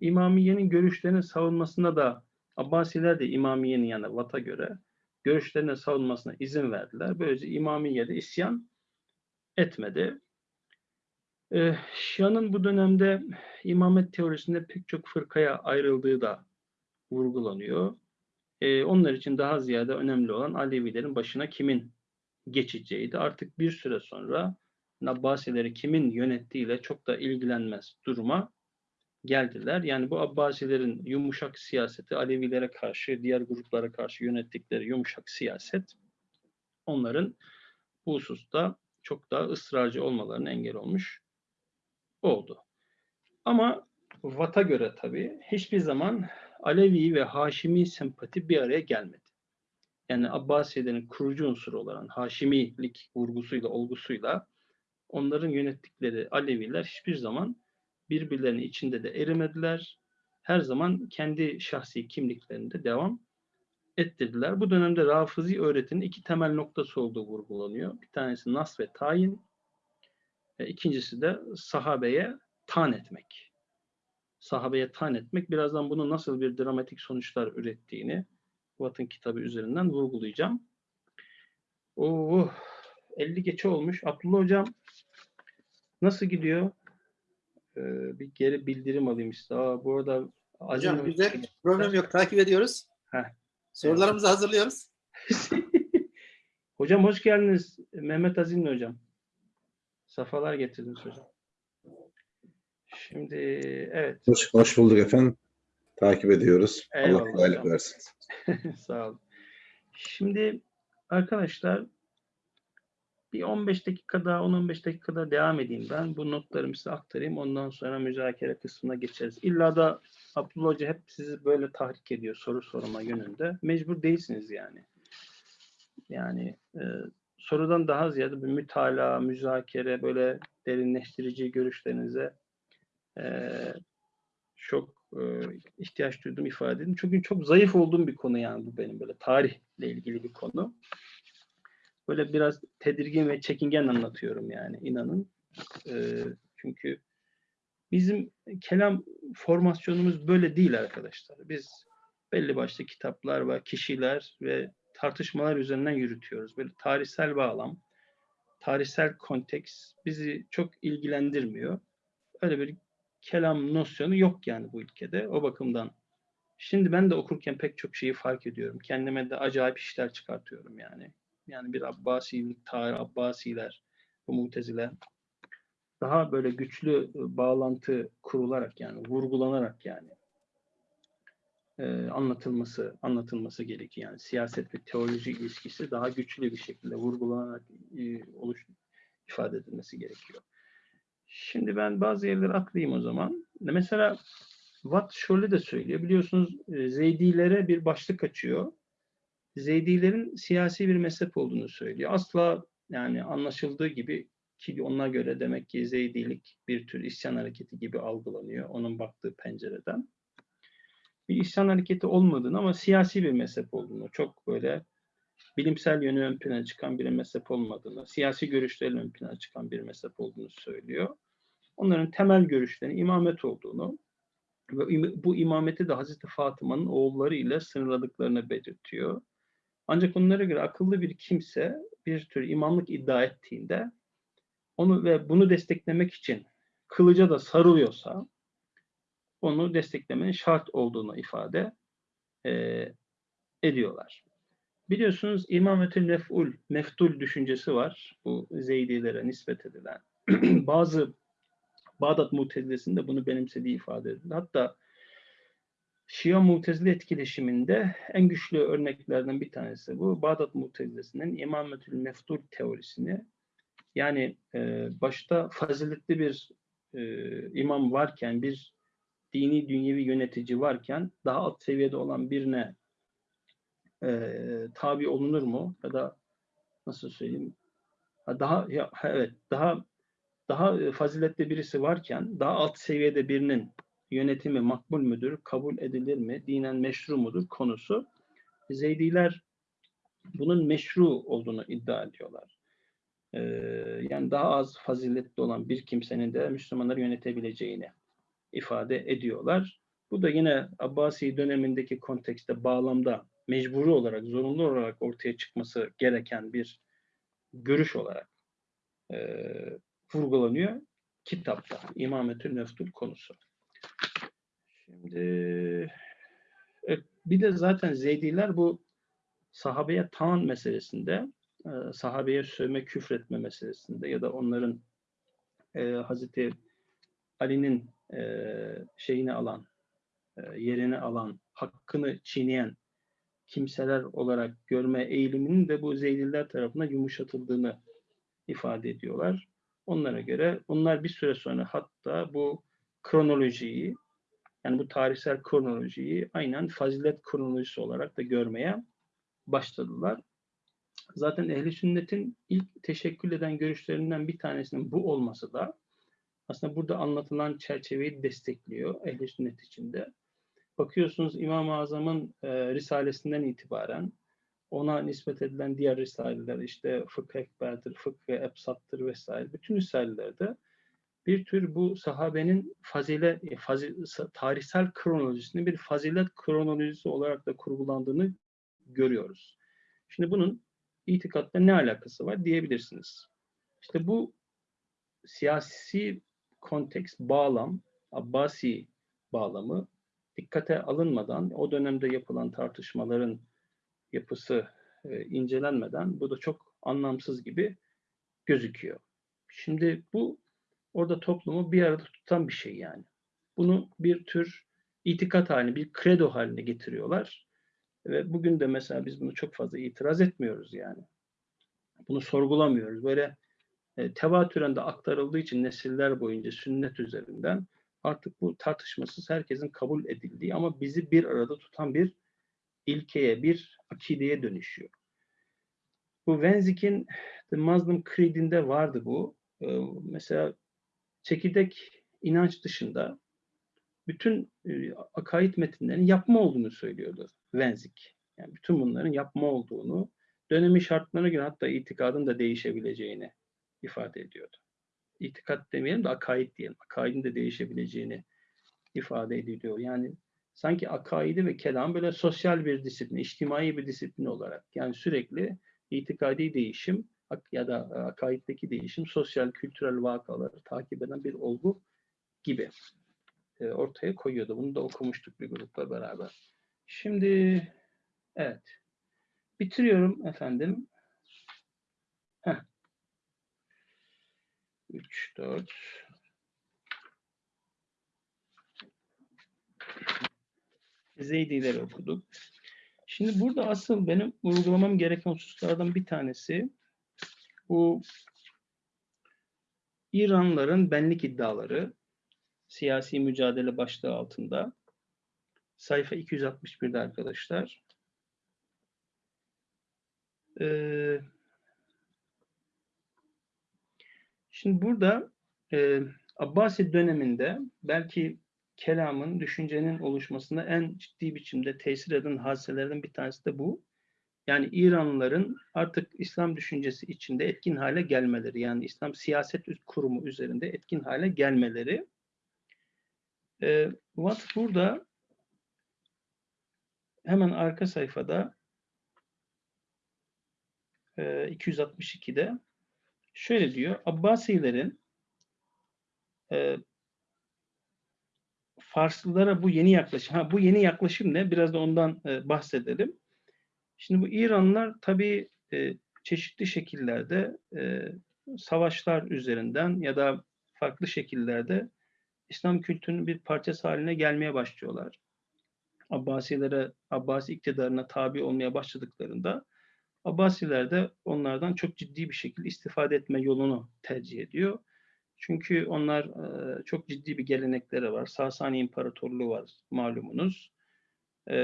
İmamiye'nin görüşlerinin savunmasına da Abbasiler de İmamiye'nin yani Vat'a göre görüşlerine savunmasına izin verdiler. Böylece İmamiye'de isyan etmedi. Ee, Şia'nın bu dönemde imamet teorisinde pek çok fırkaya ayrıldığı da vurgulanıyor. Ee, onlar için daha ziyade önemli olan Alevilerin başına kimin geçeceğiydi. Artık bir süre sonra Abbasileri kimin yönettiğiyle çok da ilgilenmez duruma geldiler. Yani bu Abbasilerin yumuşak siyaseti, Alevilere karşı, diğer gruplara karşı yönettikleri yumuşak siyaset onların bu hususta çok daha ısrarcı olmalarına engel olmuş oldu. Ama Vat'a göre tabii hiçbir zaman Alevi ve Haşimi sempati bir araya gelmedi. Yani Abbasilerin kurucu unsuru olan Haşimilik vurgusuyla, olgusuyla onların yönettikleri Aleviler hiçbir zaman birbirlerinin içinde de erimediler. Her zaman kendi şahsi kimliklerinde devam ettirdiler. Bu dönemde Rafizi öğretinin iki temel noktası olduğu vurgulanıyor. Bir tanesi nas ve tayin, e, ikincisi de sahabeye tan etmek. Sahabeye tan etmek. Birazdan bunun nasıl bir dramatik sonuçlar ürettiğini Watt'ın kitabı üzerinden vurgulayacağım. Oo, 50 geçe olmuş. Abdullah Hocam nasıl gidiyor? Ee, bir geri bildirim alayım işte. Aa, bu arada Azim Hocam güzel. Problem yok. Takip ediyoruz. Heh. Sorularımızı hazırlıyoruz. hocam hoş geldiniz. Mehmet Azimli hocam. Safalar getirdiniz hocam. Şimdi evet. Hoş, hoş bulduk efendim. Takip ediyoruz. Eyvallah Allah kolaylık versin. Sağ olun. Şimdi arkadaşlar bir 15 dakika daha 10-15 dakika daha devam edeyim ben. Bu notlarımı size aktarayım. Ondan sonra müzakere kısmına geçeriz. İlla da Abdullah Hoca hep sizi böyle tahrik ediyor soru sorma yönünde. Mecbur değilsiniz yani. Yani e, sorudan daha ziyade bir mütalaa, müzakere, böyle derinleştirici görüşlerinize e, çok e, ihtiyaç duyduğumu ifade edeyim. Çünkü çok zayıf olduğum bir konu yani bu benim böyle tarihle ilgili bir konu. Böyle biraz tedirgin ve çekingen anlatıyorum yani inanın. E, çünkü bizim kelam formasyonumuz böyle değil arkadaşlar. Biz belli başlı kitaplar ve kişiler ve tartışmalar üzerinden yürütüyoruz. Böyle tarihsel bağlam, tarihsel konteks bizi çok ilgilendirmiyor. Öyle bir kelam nosyonu yok yani bu ülkede. O bakımdan şimdi ben de okurken pek çok şeyi fark ediyorum. Kendime de acayip işler çıkartıyorum yani. Yani bir Abbasilik, tarih, Abbasiler, bu Muteziler daha böyle güçlü e, bağlantı kurularak yani vurgulanarak yani e, anlatılması anlatılması gerekiyor. Yani siyaset ve teoloji ilişkisi daha güçlü bir şekilde vurgulanarak e, oluş ifade edilmesi gerekiyor. Şimdi ben bazı yerleri atlayayım o zaman. Mesela Watt şöyle de söylüyor. Biliyorsunuz e, Zeydilere bir başlık açıyor. Zeydilerin siyasi bir mezhep olduğunu söylüyor. Asla yani anlaşıldığı gibi ki ona göre demek ki Zeydilik bir tür isyan hareketi gibi algılanıyor onun baktığı pencereden. Bir isyan hareketi olmadığını ama siyasi bir mezhep olduğunu, çok böyle bilimsel yönü ön plana çıkan bir mezhep olmadığını, siyasi görüşlerin ön plana çıkan bir mezhep olduğunu söylüyor. Onların temel görüşlerinin imamet olduğunu ve bu imameti de Hazreti Fatıma'nın oğulları ile sınırladıklarını belirtiyor. Ancak onlara göre akıllı bir kimse bir tür imamlık iddia ettiğinde onu ve bunu desteklemek için kılıca da sarılıyorsa onu desteklemenin şart olduğunu ifade eee, ediyorlar. Biliyorsunuz imametül mef'ul, meftul düşüncesi var. Bu Zeydilere nispet edilen. Bazı Bağdat Mutezilesi'nde bunu benimsediği ifade edilir. Hatta Şia Mutezile etkileşiminde en güçlü örneklerden bir tanesi bu. Bağdat Mutezilesi'nin imametül meftul teorisini yani e, başta faziletli bir e, imam varken, bir dini dünyevi yönetici varken daha alt seviyede olan birine e, tabi olunur mu? Ya da nasıl söyleyeyim? Ha, Daha ya, evet daha daha faziletli birisi varken daha alt seviyede birinin yönetimi makbul müdür, kabul edilir mi, dinen meşru mudur konusu. Zeydiler bunun meşru olduğunu iddia ediyorlar. Ee, yani daha az faziletli olan bir kimsenin de Müslümanları yönetebileceğini ifade ediyorlar. Bu da yine Abbasi dönemindeki kontekste, bağlamda mecburi olarak, zorunlu olarak ortaya çıkması gereken bir görüş olarak e, vurgulanıyor kitapta. İmametül Neftul konusu. Şimdi evet, bir de zaten Zeydiler bu sahabeye taan meselesinde, e, sahabeye sövme, küfretme meselesinde ya da onların e, Hazreti Ali'nin e, şeyini alan, e, yerini alan, hakkını çiğneyen kimseler olarak görme eğiliminin de bu Zeydiler tarafından yumuşatıldığını ifade ediyorlar. Onlara göre onlar bir süre sonra hatta bu kronolojiyi yani bu tarihsel kronolojiyi aynen fazilet kronolojisi olarak da görmeye başladılar. Zaten ehli sünnetin ilk teşekkül eden görüşlerinden bir tanesinin bu olması da aslında burada anlatılan çerçeveyi destekliyor ehli sünnet içinde. Bakıyorsunuz İmam-ı Azam'ın e, risalesinden itibaren ona nispet edilen diğer risaleler işte Fıkh Ekber'dir, Fıkh Ebsat'tır vesaire. Bütün risalelerde bir tür bu sahabenin fazile, e, fazi, tarihsel kronolojisinin bir fazilet kronolojisi olarak da kurgulandığını görüyoruz. Şimdi bunun itikatla ne alakası var diyebilirsiniz. İşte bu siyasi konteks, bağlam, Abbasi bağlamı dikkate alınmadan o dönemde yapılan tartışmaların yapısı e, incelenmeden bu da çok anlamsız gibi gözüküyor. Şimdi bu orada toplumu bir arada tutan bir şey yani. Bunu bir tür itikat haline, bir kredo haline getiriyorlar. Ve bugün de mesela biz bunu çok fazla itiraz etmiyoruz yani. Bunu sorgulamıyoruz. Böyle e, tevatüren de aktarıldığı için nesiller boyunca sünnet üzerinden artık bu tartışmasız herkesin kabul edildiği ama bizi bir arada tutan bir ilkeye, bir akideye dönüşüyor. Bu Wenzig'in The Muslim Creed'inde vardı bu. Ee, mesela çekirdek inanç dışında bütün e, akaid metinlerin yapma olduğunu söylüyordu Wenzig. Yani bütün bunların yapma olduğunu, dönemi şartlarına göre hatta itikadın da değişebileceğini ifade ediyordu. İtikat demeyelim de akaid diyelim. Akaidin de değişebileceğini ifade ediyor. Yani sanki akaidi ve kelam böyle sosyal bir disiplin, içtimai bir disiplin olarak yani sürekli itikadi değişim ya da e, akaiddeki değişim sosyal, kültürel vakaları takip eden bir olgu gibi e, ortaya koyuyordu. Bunu da okumuştuk bir grupla beraber. Şimdi evet. Bitiriyorum efendim. Heh. 3, 4 Zeydileri okuduk. Şimdi burada asıl benim vurgulamam gereken hususlardan bir tanesi bu İranlıların benlik iddiaları siyasi mücadele başlığı altında sayfa 261'de arkadaşlar. Ee, şimdi burada e, Abbasi döneminde belki kelamın, düşüncenin oluşmasında en ciddi biçimde tesir eden hadiselerden bir tanesi de bu. Yani İranlıların artık İslam düşüncesi içinde etkin hale gelmeleri, yani İslam siyaset kurumu üzerinde etkin hale gelmeleri. Ee, Watt burada hemen arka sayfada e, 262'de şöyle diyor. Abbasilerin e, Farslılara bu yeni yaklaşım. Ha bu yeni yaklaşım ne? Biraz da ondan e, bahsedelim. Şimdi bu İranlılar tabii e, çeşitli şekillerde e, savaşlar üzerinden ya da farklı şekillerde İslam kültürünün bir parçası haline gelmeye başlıyorlar. Abbasilere, Abbasi iktidarına tabi olmaya başladıklarında Abbasiler de onlardan çok ciddi bir şekilde istifade etme yolunu tercih ediyor. Çünkü onlar e, çok ciddi bir gelenekleri var. Sasani İmparatorluğu var malumunuz. E,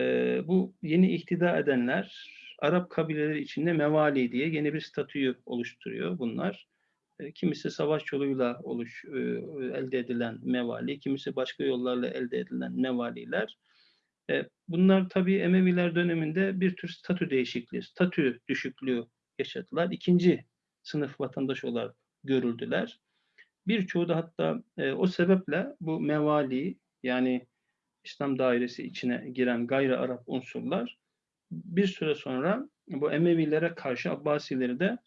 bu yeni ihtida edenler Arap kabileleri içinde mevali diye yeni bir statüyü oluşturuyor bunlar. E, kimisi savaş yoluyla oluş, e, elde edilen mevali, kimisi başka yollarla elde edilen mevaliler. E, bunlar tabii Emeviler döneminde bir tür statü değişikliği, statü düşüklüğü yaşadılar. İkinci sınıf vatandaş olarak görüldüler. Birçoğu da hatta e, o sebeple bu mevali yani İslam dairesi içine giren gayri Arap unsurlar bir süre sonra bu Emevilere karşı Abbasileri de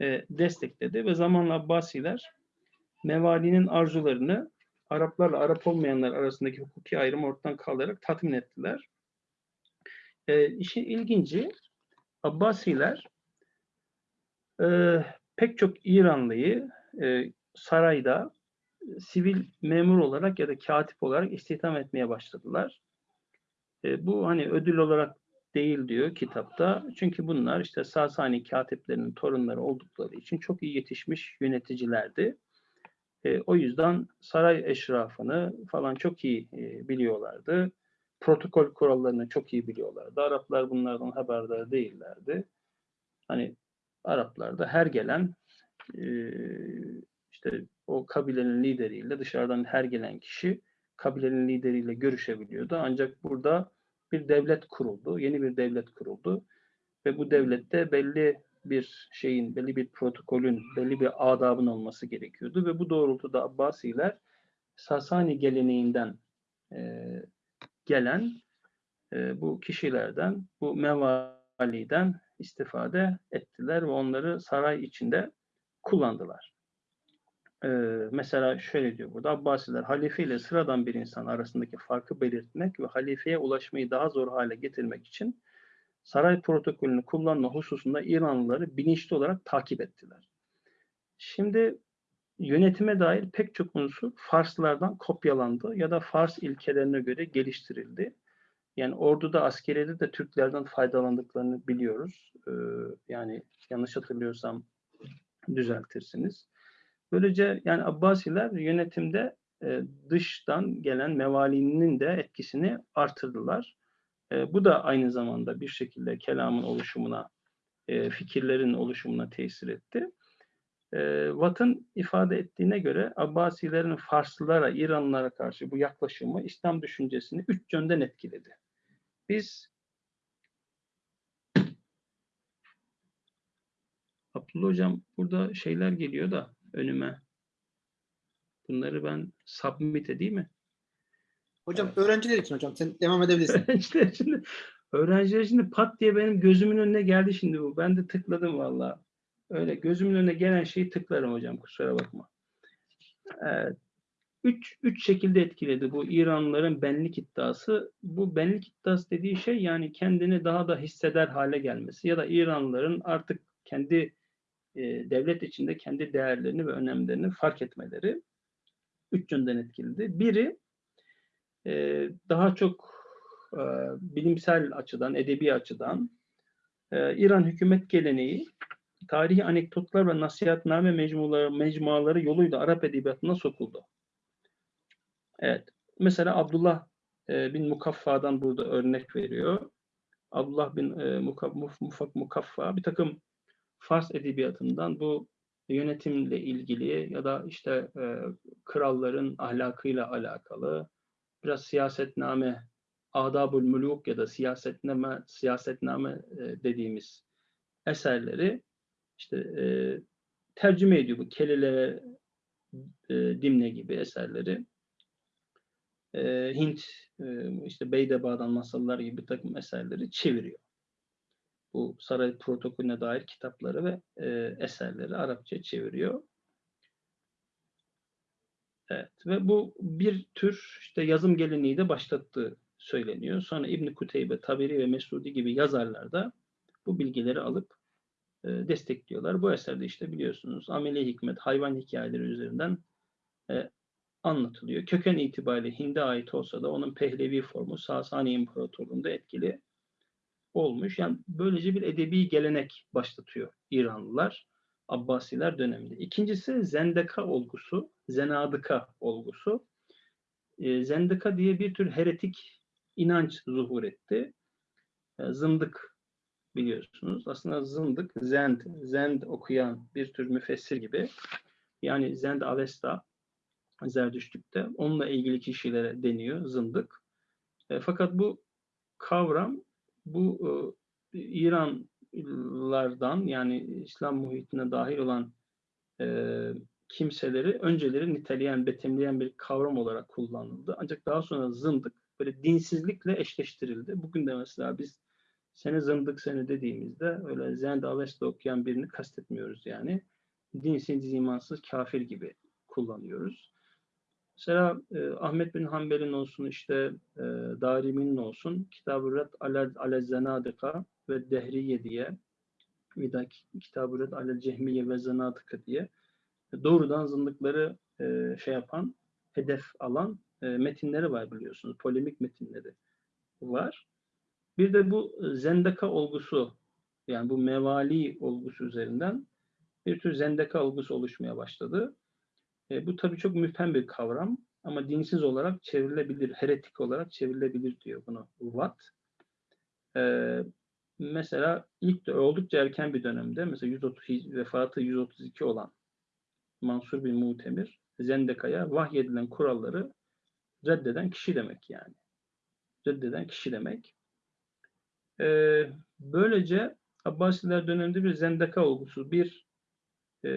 e, destekledi ve zamanla Abbasiler mevalinin arzularını Araplarla Arap olmayanlar arasındaki hukuki ayrımı ortadan kaldırarak tatmin ettiler. E, işin ilginci Abbasiler e, pek çok İranlıyı e, sarayda sivil memur olarak ya da katip olarak istihdam etmeye başladılar. E, bu hani ödül olarak değil diyor kitapta. Çünkü bunlar işte Sasani katiplerinin torunları oldukları için çok iyi yetişmiş yöneticilerdi. E, o yüzden saray eşrafını falan çok iyi e, biliyorlardı. Protokol kurallarını çok iyi biliyorlardı. Araplar bunlardan haberdar değillerdi. Hani Araplarda her gelen e, işte o kabilenin lideriyle dışarıdan her gelen kişi kabilenin lideriyle görüşebiliyordu. Ancak burada bir devlet kuruldu, yeni bir devlet kuruldu ve bu devlette belli bir şeyin, belli bir protokolün, belli bir adabın olması gerekiyordu ve bu doğrultuda Abbasiler Sasani geleneğinden e, gelen e, bu kişilerden, bu mevaliden istifade ettiler ve onları saray içinde kullandılar. Ee, mesela şöyle diyor burada Abbasiler halife ile sıradan bir insan arasındaki farkı belirtmek ve halifeye ulaşmayı daha zor hale getirmek için saray protokolünü kullanma hususunda İranlıları bilinçli olarak takip ettiler. Şimdi yönetime dair pek çok unsur Farslardan kopyalandı ya da Fars ilkelerine göre geliştirildi. Yani orduda, askeriyede de Türklerden faydalandıklarını biliyoruz. Ee, yani yanlış hatırlıyorsam düzeltirsiniz. Böylece yani Abbasiler yönetimde e, dıştan gelen mevalinin de etkisini artırdılar. E, bu da aynı zamanda bir şekilde kelamın oluşumuna, e, fikirlerin oluşumuna tesir etti. E, Watt'ın ifade ettiğine göre Abbasilerin Farslılara, İranlılara karşı bu yaklaşımı İslam düşüncesini üç yönden etkiledi. Biz Abdullah Hocam burada şeyler geliyor da önüme. Bunları ben submit edeyim mi? Hocam öğrenciler için hocam sen devam edebilirsin. Öğrenciler şimdi, öğrenciler şimdi pat diye benim gözümün önüne geldi şimdi bu. Ben de tıkladım valla. Öyle gözümün önüne gelen şeyi tıklarım hocam kusura bakma. Evet. Üç, üç şekilde etkiledi bu İranlıların benlik iddiası. Bu benlik iddiası dediği şey yani kendini daha da hisseder hale gelmesi ya da İranlıların artık kendi e, devlet içinde kendi değerlerini ve önemlerini fark etmeleri üç yönden etkiledi. Biri e, daha çok e, bilimsel açıdan, edebi açıdan e, İran hükümet geleneği tarihi anekdotlar ve nasihatname mecmuaları, mecmuaları yoluyla Arap edebiyatına sokuldu. Evet. Mesela Abdullah e, bin Mukaffa'dan burada örnek veriyor. Abdullah bin e, Mukaf, Mufak Mukaffa bir takım Fars edebiyatından bu yönetimle ilgili ya da işte e, kralların ahlakıyla alakalı biraz siyasetname, adabul muluk ya da siyasetname, siyasetname dediğimiz eserleri işte e, tercüme ediyor bu Kelile e, Dimne gibi eserleri. E, Hint, e, işte Beydeba'dan masallar gibi bir takım eserleri çeviriyor. Bu saray protokolüne dair kitapları ve e, eserleri Arapça çeviriyor. Evet ve bu bir tür işte yazım geleneği de başlattığı söyleniyor. Sonra İbn Kuteybe, Taberi ve Mesudi gibi yazarlar da bu bilgileri alıp e, destekliyorlar. Bu eserde işte biliyorsunuz ameli hikmet, hayvan hikayeleri üzerinden e, anlatılıyor. Köken itibariyle Hind'e ait olsa da onun Pehlevi formu Sasani İmparatorluğu'nda etkili olmuş. Yani böylece bir edebi gelenek başlatıyor İranlılar. Abbasiler döneminde. İkincisi zendeka olgusu, zenadıka olgusu. E, zendika diye bir tür heretik inanç zuhur etti. E, zındık biliyorsunuz. Aslında zındık, zend, zend okuyan bir tür müfessir gibi. Yani zend avesta Zerdüştlük'te. Onunla ilgili kişilere deniyor zındık. E, fakat bu kavram bu e, İranlardan yani İslam muhitine dahil olan e, kimseleri önceleri niteleyen, betimleyen bir kavram olarak kullanıldı. Ancak daha sonra zındık böyle dinsizlikle eşleştirildi. Bugün de mesela biz seni zındık seni dediğimizde öyle Zend Avesta okuyan birini kastetmiyoruz yani. Dinsiz, imansız, kafir gibi kullanıyoruz. Mesela e, Ahmet bin Hanbel'in olsun işte e, Darimi'nin olsun Kitab-ı Red ale, ale Zenadika ve Dehriye diye bir de Kitab-ı Red ale Cehmiye ve Zenadika diye doğrudan zındıkları e, şey yapan, hedef alan e, metinleri var biliyorsunuz. Polemik metinleri var. Bir de bu zendeka olgusu yani bu mevali olgusu üzerinden bir tür zendeka olgusu oluşmaya başladı. E, bu tabii çok müphem bir kavram ama dinsiz olarak çevrilebilir, heretik olarak çevrilebilir diyor bunu Watt. E, mesela ilk de oldukça erken bir dönemde mesela 130 vefatı 132 olan Mansur bin Mutemir Zendeka'ya vahyedilen kuralları reddeden kişi demek yani. Reddeden kişi demek. Ee, böylece Abbasiler döneminde bir zendeka olgusu, bir e,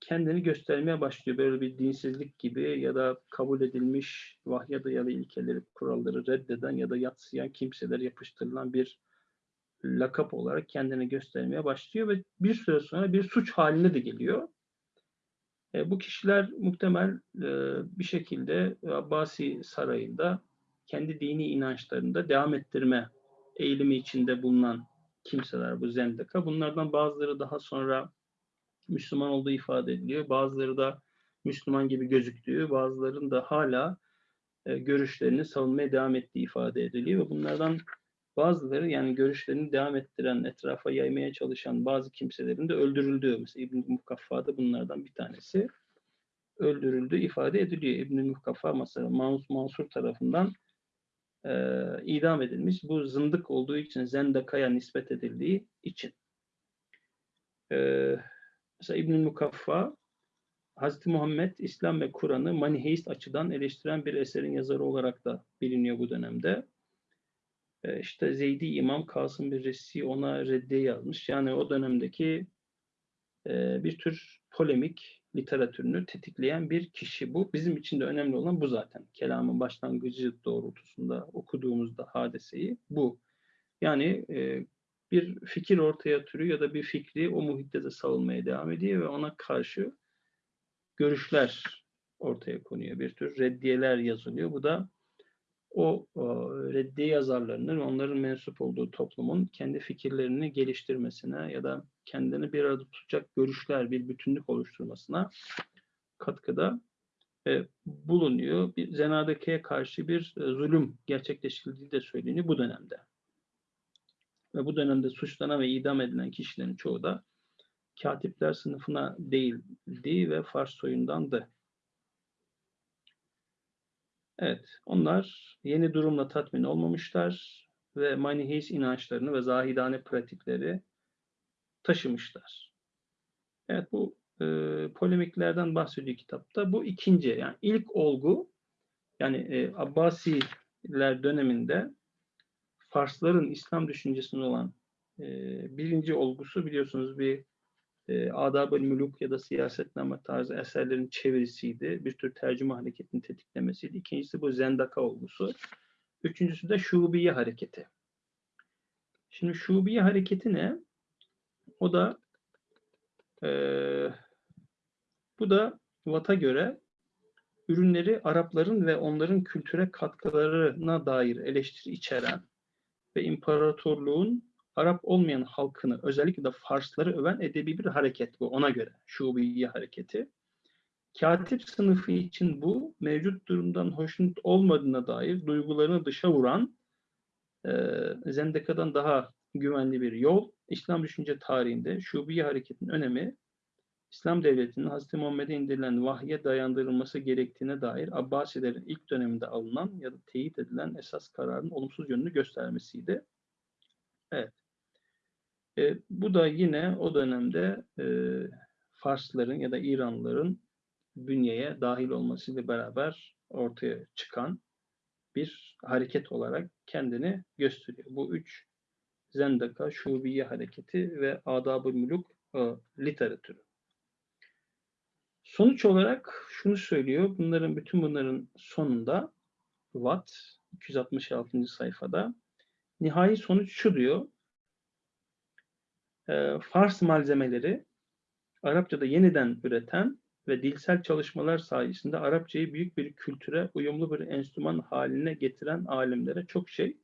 kendini göstermeye başlıyor. Böyle bir dinsizlik gibi ya da kabul edilmiş vahye dayalı ilkeleri, kuralları reddeden ya da yatsıyan kimseler yapıştırılan bir lakap olarak kendini göstermeye başlıyor ve bir süre sonra bir suç haline de geliyor. E, bu kişiler muhtemel e, bir şekilde Abbasi sarayında kendi dini inançlarında devam ettirme eğilimi içinde bulunan kimseler bu zendeka. Bunlardan bazıları daha sonra Müslüman olduğu ifade ediliyor. Bazıları da Müslüman gibi gözüktüğü, bazılarının da hala e, görüşlerini savunmaya devam ettiği ifade ediliyor ve bunlardan bazıları yani görüşlerini devam ettiren, etrafa yaymaya çalışan bazı kimselerin de öldürüldüğü, mesela İbn-i Mukaffa da bunlardan bir tanesi öldürüldüğü ifade ediliyor. İbn-i Mukaffa mesela Mansur, Mansur tarafından e, idam edilmiş. Bu zındık olduğu için Zendaka'ya nispet edildiği için. E, mesela İbn-i Mukaffa Hazreti Muhammed, İslam ve Kur'an'ı maniheist açıdan eleştiren bir eserin yazarı olarak da biliniyor bu dönemde. E, işte Zeydi İmam Kasım bir Resi ona reddiye yazmış. Yani o dönemdeki e, bir tür polemik literatürünü tetikleyen bir kişi bu. Bizim için de önemli olan bu zaten. Kelamın başlangıcı doğrultusunda okuduğumuzda hadiseyi bu. Yani e, bir fikir ortaya türü ya da bir fikri o muhitte de savunmaya devam ediyor ve ona karşı görüşler ortaya konuyor. Bir tür reddiyeler yazılıyor. Bu da o, reddiye yazarlarının onların mensup olduğu toplumun kendi fikirlerini geliştirmesine ya da kendini bir arada tutacak görüşler, bir bütünlük oluşturmasına katkıda e, bulunuyor. Bir zenadakeye karşı bir e, zulüm gerçekleştirildiği de söyleniyor bu dönemde. Ve bu dönemde suçlanan ve idam edilen kişilerin çoğu da katipler sınıfına değildi ve Fars soyundandı. Evet, onlar yeni durumla tatmin olmamışlar ve maniheist inançlarını ve zahidane pratikleri taşımışlar. Evet, bu e, polemiklerden bahsediyor kitapta. Bu ikinci, yani ilk olgu, yani e, Abbasiler döneminde Farsların İslam düşüncesinde olan e, birinci olgusu biliyorsunuz bir e, Adab-ı Müluk ya da siyasetname tarzı eserlerin çevirisiydi. Bir tür tercüme hareketini tetiklemesiydi. İkincisi bu zendaka olgusu. Üçüncüsü de şubiye hareketi. Şimdi şubiye hareketi ne? O da e, bu da Watt'a göre ürünleri Arapların ve onların kültüre katkılarına dair eleştiri içeren ve imparatorluğun Arap olmayan halkını özellikle de Farsları öven edebi bir hareket bu ona göre. Şubiye hareketi. Katip sınıfı için bu mevcut durumdan hoşnut olmadığına dair duygularını dışa vuran e, Zendeka'dan daha güvenli bir yol. İslam düşünce tarihinde Şubiye hareketinin önemi İslam devletinin Hz. Muhammed'e indirilen vahye dayandırılması gerektiğine dair Abbasilerin ilk döneminde alınan ya da teyit edilen esas kararın olumsuz yönünü göstermesiydi. Evet. E, bu da yine o dönemde e, Farsların ya da İranlıların bünyeye dahil olmasıyla beraber ortaya çıkan bir hareket olarak kendini gösteriyor. Bu üç Zendaka, Şubiye hareketi ve Adab-ı Müluk e, literatürü. Sonuç olarak şunu söylüyor. Bunların bütün bunların sonunda Watt 266. sayfada nihai sonuç şu diyor. E, Fars malzemeleri Arapçada yeniden üreten ve dilsel çalışmalar sayesinde Arapçayı büyük bir kültüre, uyumlu bir enstrüman haline getiren alimlere çok şey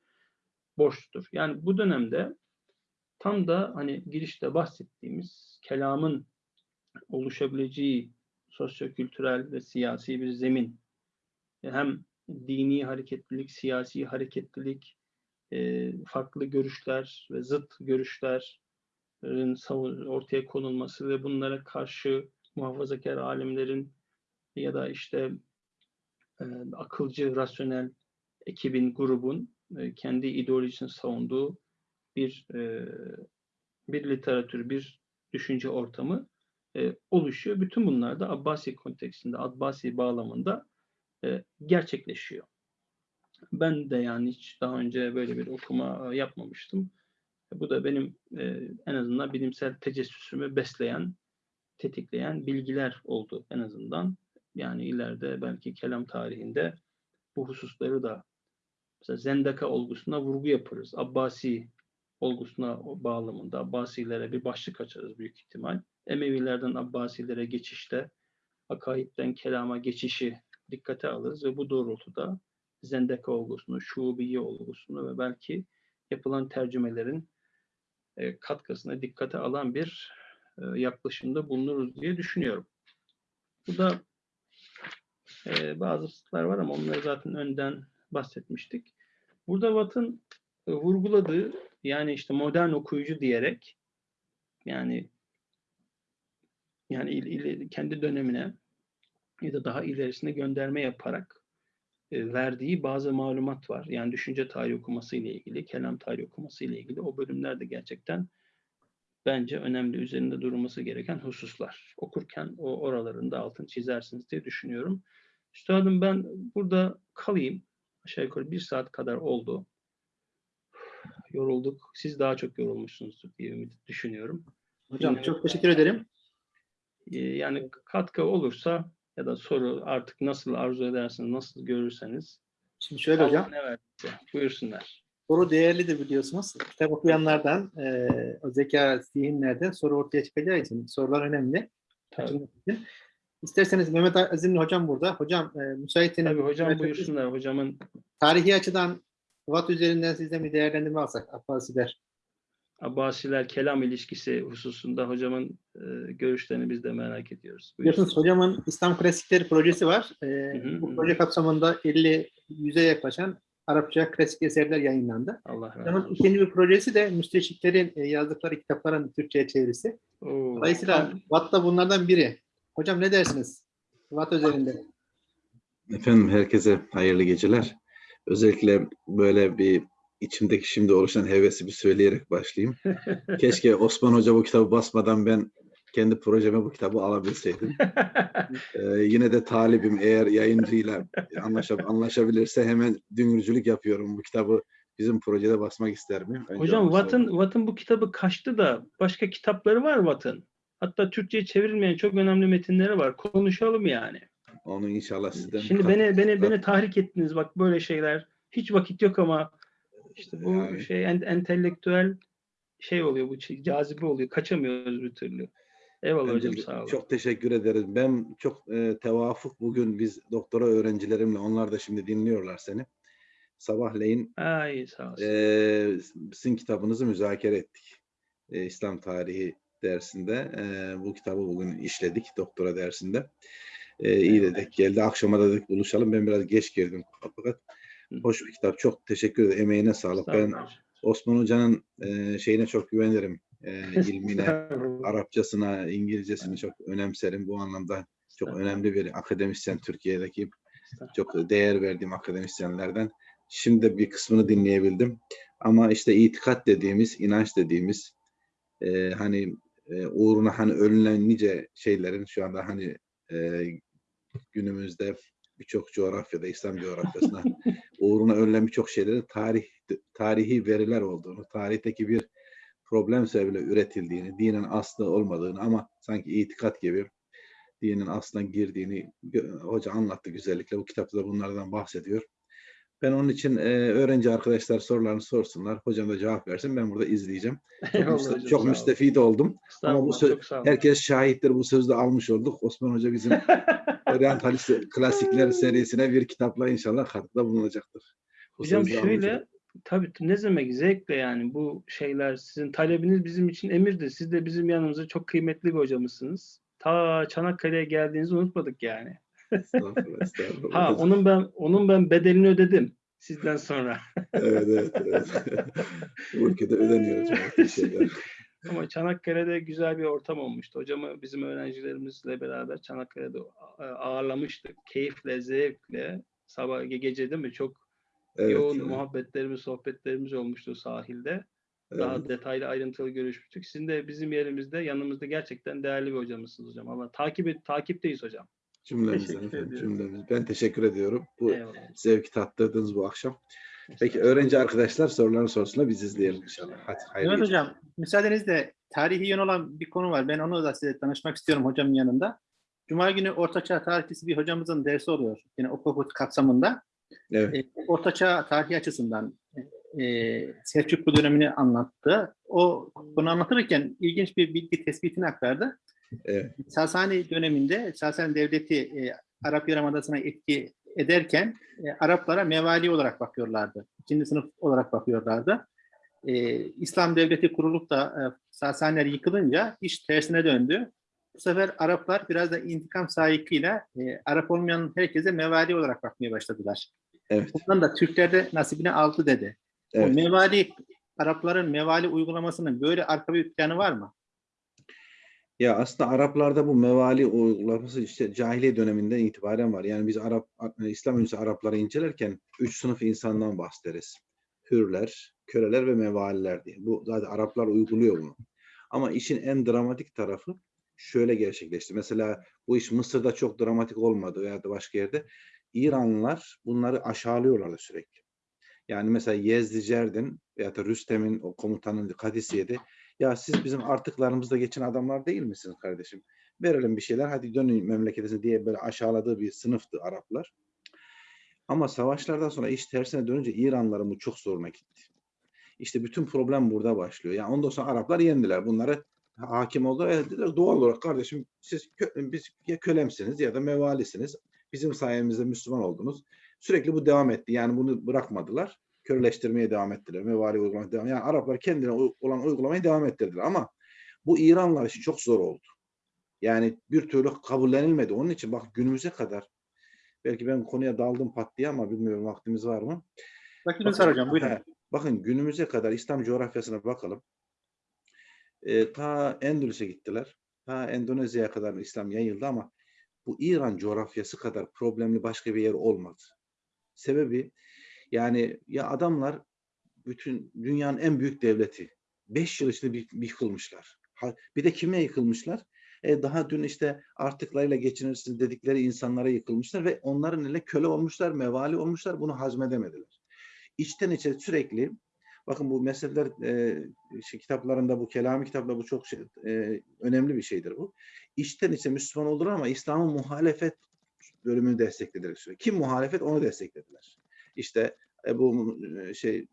borçludur. Yani bu dönemde tam da hani girişte bahsettiğimiz kelamın oluşabileceği sosyokültürel ve siyasi bir zemin hem dini hareketlilik, siyasi hareketlilik, e, farklı görüşler ve zıt görüşlerin ortaya konulması ve bunlara karşı muhafazakar alimlerin ya da işte e, akılcı, rasyonel ekibin, grubun e, kendi ideolojisini savunduğu bir e, bir literatür, bir düşünce ortamı oluşuyor. Bütün bunlar da Abbasi kontekstinde, Abbasi bağlamında gerçekleşiyor. Ben de yani hiç daha önce böyle bir okuma yapmamıştım. Bu da benim e, en azından bilimsel tecessüsümü besleyen, tetikleyen bilgiler oldu en azından. Yani ileride belki kelam tarihinde bu hususları da mesela Zendaka olgusuna vurgu yaparız. Abbasi olgusuna bağlamında Abbasilere bir başlık açarız büyük ihtimal. Emevilerden Abbasilere geçişte akaidden kelama geçişi dikkate alırız ve bu doğrultuda Zendeka olgusunu, Şubiye olgusunu ve belki yapılan tercümelerin e, katkısına dikkate alan bir e, yaklaşımda bulunuruz diye düşünüyorum. Bu da Ee, bazı hususlar var ama onları zaten önden bahsetmiştik. Burada Watt'ın e, vurguladığı yani işte modern okuyucu diyerek yani yani kendi dönemine ya da daha ilerisine gönderme yaparak e, verdiği bazı malumat var. Yani düşünce tarihi okuması ile ilgili, kelam tarihi okuması ile ilgili o bölümler de gerçekten bence önemli üzerinde durulması gereken hususlar. Okurken o oraların da altını çizersiniz diye düşünüyorum. Üstadım ben burada kalayım. Aşağı yukarı bir saat kadar oldu. Yorulduk. Siz daha çok yorulmuşsunuzdur diye ümit düşünüyorum. Hocam çok teşekkür ederim. Ee, Yani katkı olursa ya da soru artık nasıl arzu ederseniz, nasıl görürseniz. Şimdi şöyle hocam. Verdiyse buyursunlar. Soru değerlidir biliyorsunuz. Kitap okuyanlardan, e, o zeka, zihinlerden soru ortaya çıkacağı için sorular önemli. Tabii, için. İsterseniz Mehmet Azimli hocam burada. Hocam e, müsaitseniz tabii hocam Evet, buyursunlar. Hocamın tarihi açıdan Watt üzerinden sizden bir değerlendirme alsak Abbasiler. Abbasiler kelam ilişkisi hususunda hocamın e, görüşlerini biz de merak ediyoruz. Biliyorsunuz hocamın İslam Klasikleri projesi var. E, hı, bu hı. proje kapsamında 50 yüze yaklaşan Arapça klasik eserler yayınlandı. Allah razı Hocamın olsun. ikinci bir projesi de müsteşriklerin e, yazdıkları kitapların Türkçe'ye çevirisi. Oo, Dolayısıyla Watt da bunlardan biri. Hocam ne dersiniz? Watt üzerinde. Efendim herkese hayırlı geceler. Özellikle böyle bir içimdeki şimdi oluşan hevesi bir söyleyerek başlayayım. Keşke Osman Hoca bu kitabı basmadan ben kendi projeme bu kitabı alabilseydim. Ee, yine de talibim eğer yayıncıyla anlaşab- anlaşabilirse hemen dünürcülük yapıyorum. Bu kitabı bizim projede basmak ister miyim? Önce Hocam Watt'ın. Watt'ın bu kitabı kaçtı da başka kitapları var Watt'ın. Hatta Türkçe'ye çevrilmeyen çok önemli metinleri var. Konuşalım yani. Onu inşallah sizden Şimdi beni beni beni tahrik ettiniz bak böyle şeyler. Hiç vakit yok ama işte bu Yani. şey en, entelektüel şey oluyor bu şey, cazibe oluyor. Kaçamıyoruz bir türlü. Eyvallah hocam sağ olun. Çok teşekkür ederiz. Ben çok e, tevafuk bugün biz doktora öğrencilerimle onlar da şimdi dinliyorlar seni. Sabahleyin Ay sağ olsun. e, sizin kitabınızı müzakere ettik. E, İslam tarihi dersinde. E, bu kitabı bugün işledik doktora dersinde. E, iyi dedik. Geldi akşama dedik buluşalım. Ben biraz geç girdim fakat. Hoş bir kitap. Çok teşekkür ederim. Emeğine sağlık. Ben. Osman Hoca'nın e, şeyine çok güvenirim. E, ilmine. Arapçasına, İngilizcesini çok önemserim. Bu anlamda çok önemli bir akademisyen Türkiye'deki çok değer verdiğim akademisyenlerden. Şimdi de bir kısmını dinleyebildim. Ama işte itikat dediğimiz, inanç dediğimiz e, hani e, uğruna hani ölünen nice şeylerin şu anda hani e, günümüzde birçok coğrafyada, İslam coğrafyasında uğruna ölünen birçok şeylerin tarih tarihi veriler olduğunu, tarihteki bir problem sebebiyle üretildiğini, dinin aslı olmadığını ama sanki itikat gibi dinin aslına girdiğini hoca anlattı güzellikle. Bu kitapta da bunlardan bahsediyor. Ben onun için e, öğrenci arkadaşlar sorularını sorsunlar. Hocam da cevap versin. Ben burada izleyeceğim. Çok, müste- hocam, çok müstefid oldum. Ama bu söz-. Herkes şahittir. Bu sözü de almış olduk. Osman Hoca bizim Orientalist Klasikler serisine bir kitapla inşallah katkıda bulunacaktır. Bu Hocam şöyle tabii ne demek zevkle yani bu şeyler sizin talebiniz bizim için emirdir. Siz de bizim yanımızda çok kıymetli bir hocamızsınız. Ta Çanakkale'ye geldiğinizi unutmadık yani. Estağfurullah, estağfurullah. Ha onun ben onun ben bedelini ödedim sizden sonra. Evet, evet, evet. Bu ülkede ödeniyor hocam. şeyler. Ama Çanakkale'de güzel bir ortam olmuştu. Hocamı bizim öğrencilerimizle beraber Çanakkale'de ağırlamıştık. Keyifle, zevkle. Sabah ge- gece değil mi? Çok Evet, yoğun evet, muhabbetlerimiz, sohbetlerimiz olmuştu sahilde. evet. Daha detaylı ayrıntılı görüşmüştük. Sizin de bizim yerimizde yanımızda gerçekten değerli bir hocamızsınız hocam. Allah takip takipteyiz hocam. Cümlemizden Teşekkür efendim, cümlemiz. Ben teşekkür ediyorum. Bu Eyvallah. zevki tattırdınız bu akşam. Peki öğrenci arkadaşlar sorularını sorsunlar biz izleyelim inşallah. Hadi hayırlı Evet hocam, müsaadenizle tarihi yön olan bir konu var. Ben onu da size tanışmak istiyorum hocamın yanında. Cuma günü Ortaçağ tarihçisi bir hocamızın dersi oluyor. Yine Okokut kapsamında. Evet. E, Ortaçağ tarihi açısından e, Selçuklu dönemini anlattı. O bunu anlatırken ilginç bir bilgi tespitini aktardı. Evet. Sasani döneminde Sasani Devleti e, Arap Yarımadası'na etki ederken e, Araplara mevali olarak bakıyorlardı. İkinci sınıf olarak bakıyorlardı. E, İslam Devleti kurulup da e, Sasaniler yıkılınca iş tersine döndü. Bu sefer Araplar biraz da intikam sahikiyle e, Arap olmayan herkese mevali olarak bakmaya başladılar. Evet. Bundan da Türkler de nasibini aldı dedi. Evet. mevali, Arapların mevali uygulamasının böyle arka bir planı var mı? Ya aslında Araplarda bu mevali uygulaması işte cahiliye döneminden itibaren var. Yani biz Arap İslam öncesi Arapları incelerken üç sınıf insandan bahsederiz. Hürler, köleler ve mevaliler diye. Bu zaten Araplar uyguluyor bunu. Ama işin en dramatik tarafı şöyle gerçekleşti. Mesela bu iş Mısır'da çok dramatik olmadı veya da başka yerde. İranlılar bunları aşağılıyorlardı sürekli. Yani mesela Yezdi Cerdin veya da Rüstem'in o komutanın Kadisiye'de ya siz bizim artıklarımızda geçen adamlar değil misiniz kardeşim? Verelim bir şeyler hadi dönün memleketinize diye böyle aşağıladığı bir sınıftı Araplar. Ama savaşlardan sonra iş tersine dönünce İranlıların bu çok zoruna gitti. İşte bütün problem burada başlıyor. Yani ondan sonra Araplar yendiler. Bunları hakim oldular. Evet, dediler, doğal olarak kardeşim siz kö- biz ya kölemsiniz ya da mevalisiniz. Bizim sayemizde Müslüman oldunuz. Sürekli bu devam etti. Yani bunu bırakmadılar. Köleleştirmeye devam ettiler. Mevali uygulamaya devam. Yani Araplar kendine olan uygulamayı devam ettirdiler. Ama bu İranlılar için çok zor oldu. Yani bir türlü kabullenilmedi. Onun için bak günümüze kadar belki ben konuya daldım pat diye ama bilmiyorum vaktimiz var mı? Vaktiniz var hocam buyurun. He, bakın günümüze kadar İslam coğrafyasına bakalım. Ee, ta Endülüs'e gittiler. Ta Endonezya'ya kadar İslam yayıldı ama bu İran coğrafyası kadar problemli başka bir yer olmadı. Sebebi yani ya adamlar bütün dünyanın en büyük devleti. Beş yıl içinde bir, bir yıkılmışlar. Bir de kime yıkılmışlar? E, daha dün işte artıklarıyla geçinirsiniz dedikleri insanlara yıkılmışlar ve onların eline köle olmuşlar, mevali olmuşlar. Bunu hazmedemediler. İçten içe sürekli bakın bu meseleler e, şey, kitaplarında bu kelami kitapta bu çok şey, e, önemli bir şeydir bu. İçten içe Müslüman oldular ama İslam'ın muhalefet bölümünü desteklediler. Kim muhalefet onu desteklediler. İşte e, bu e, şey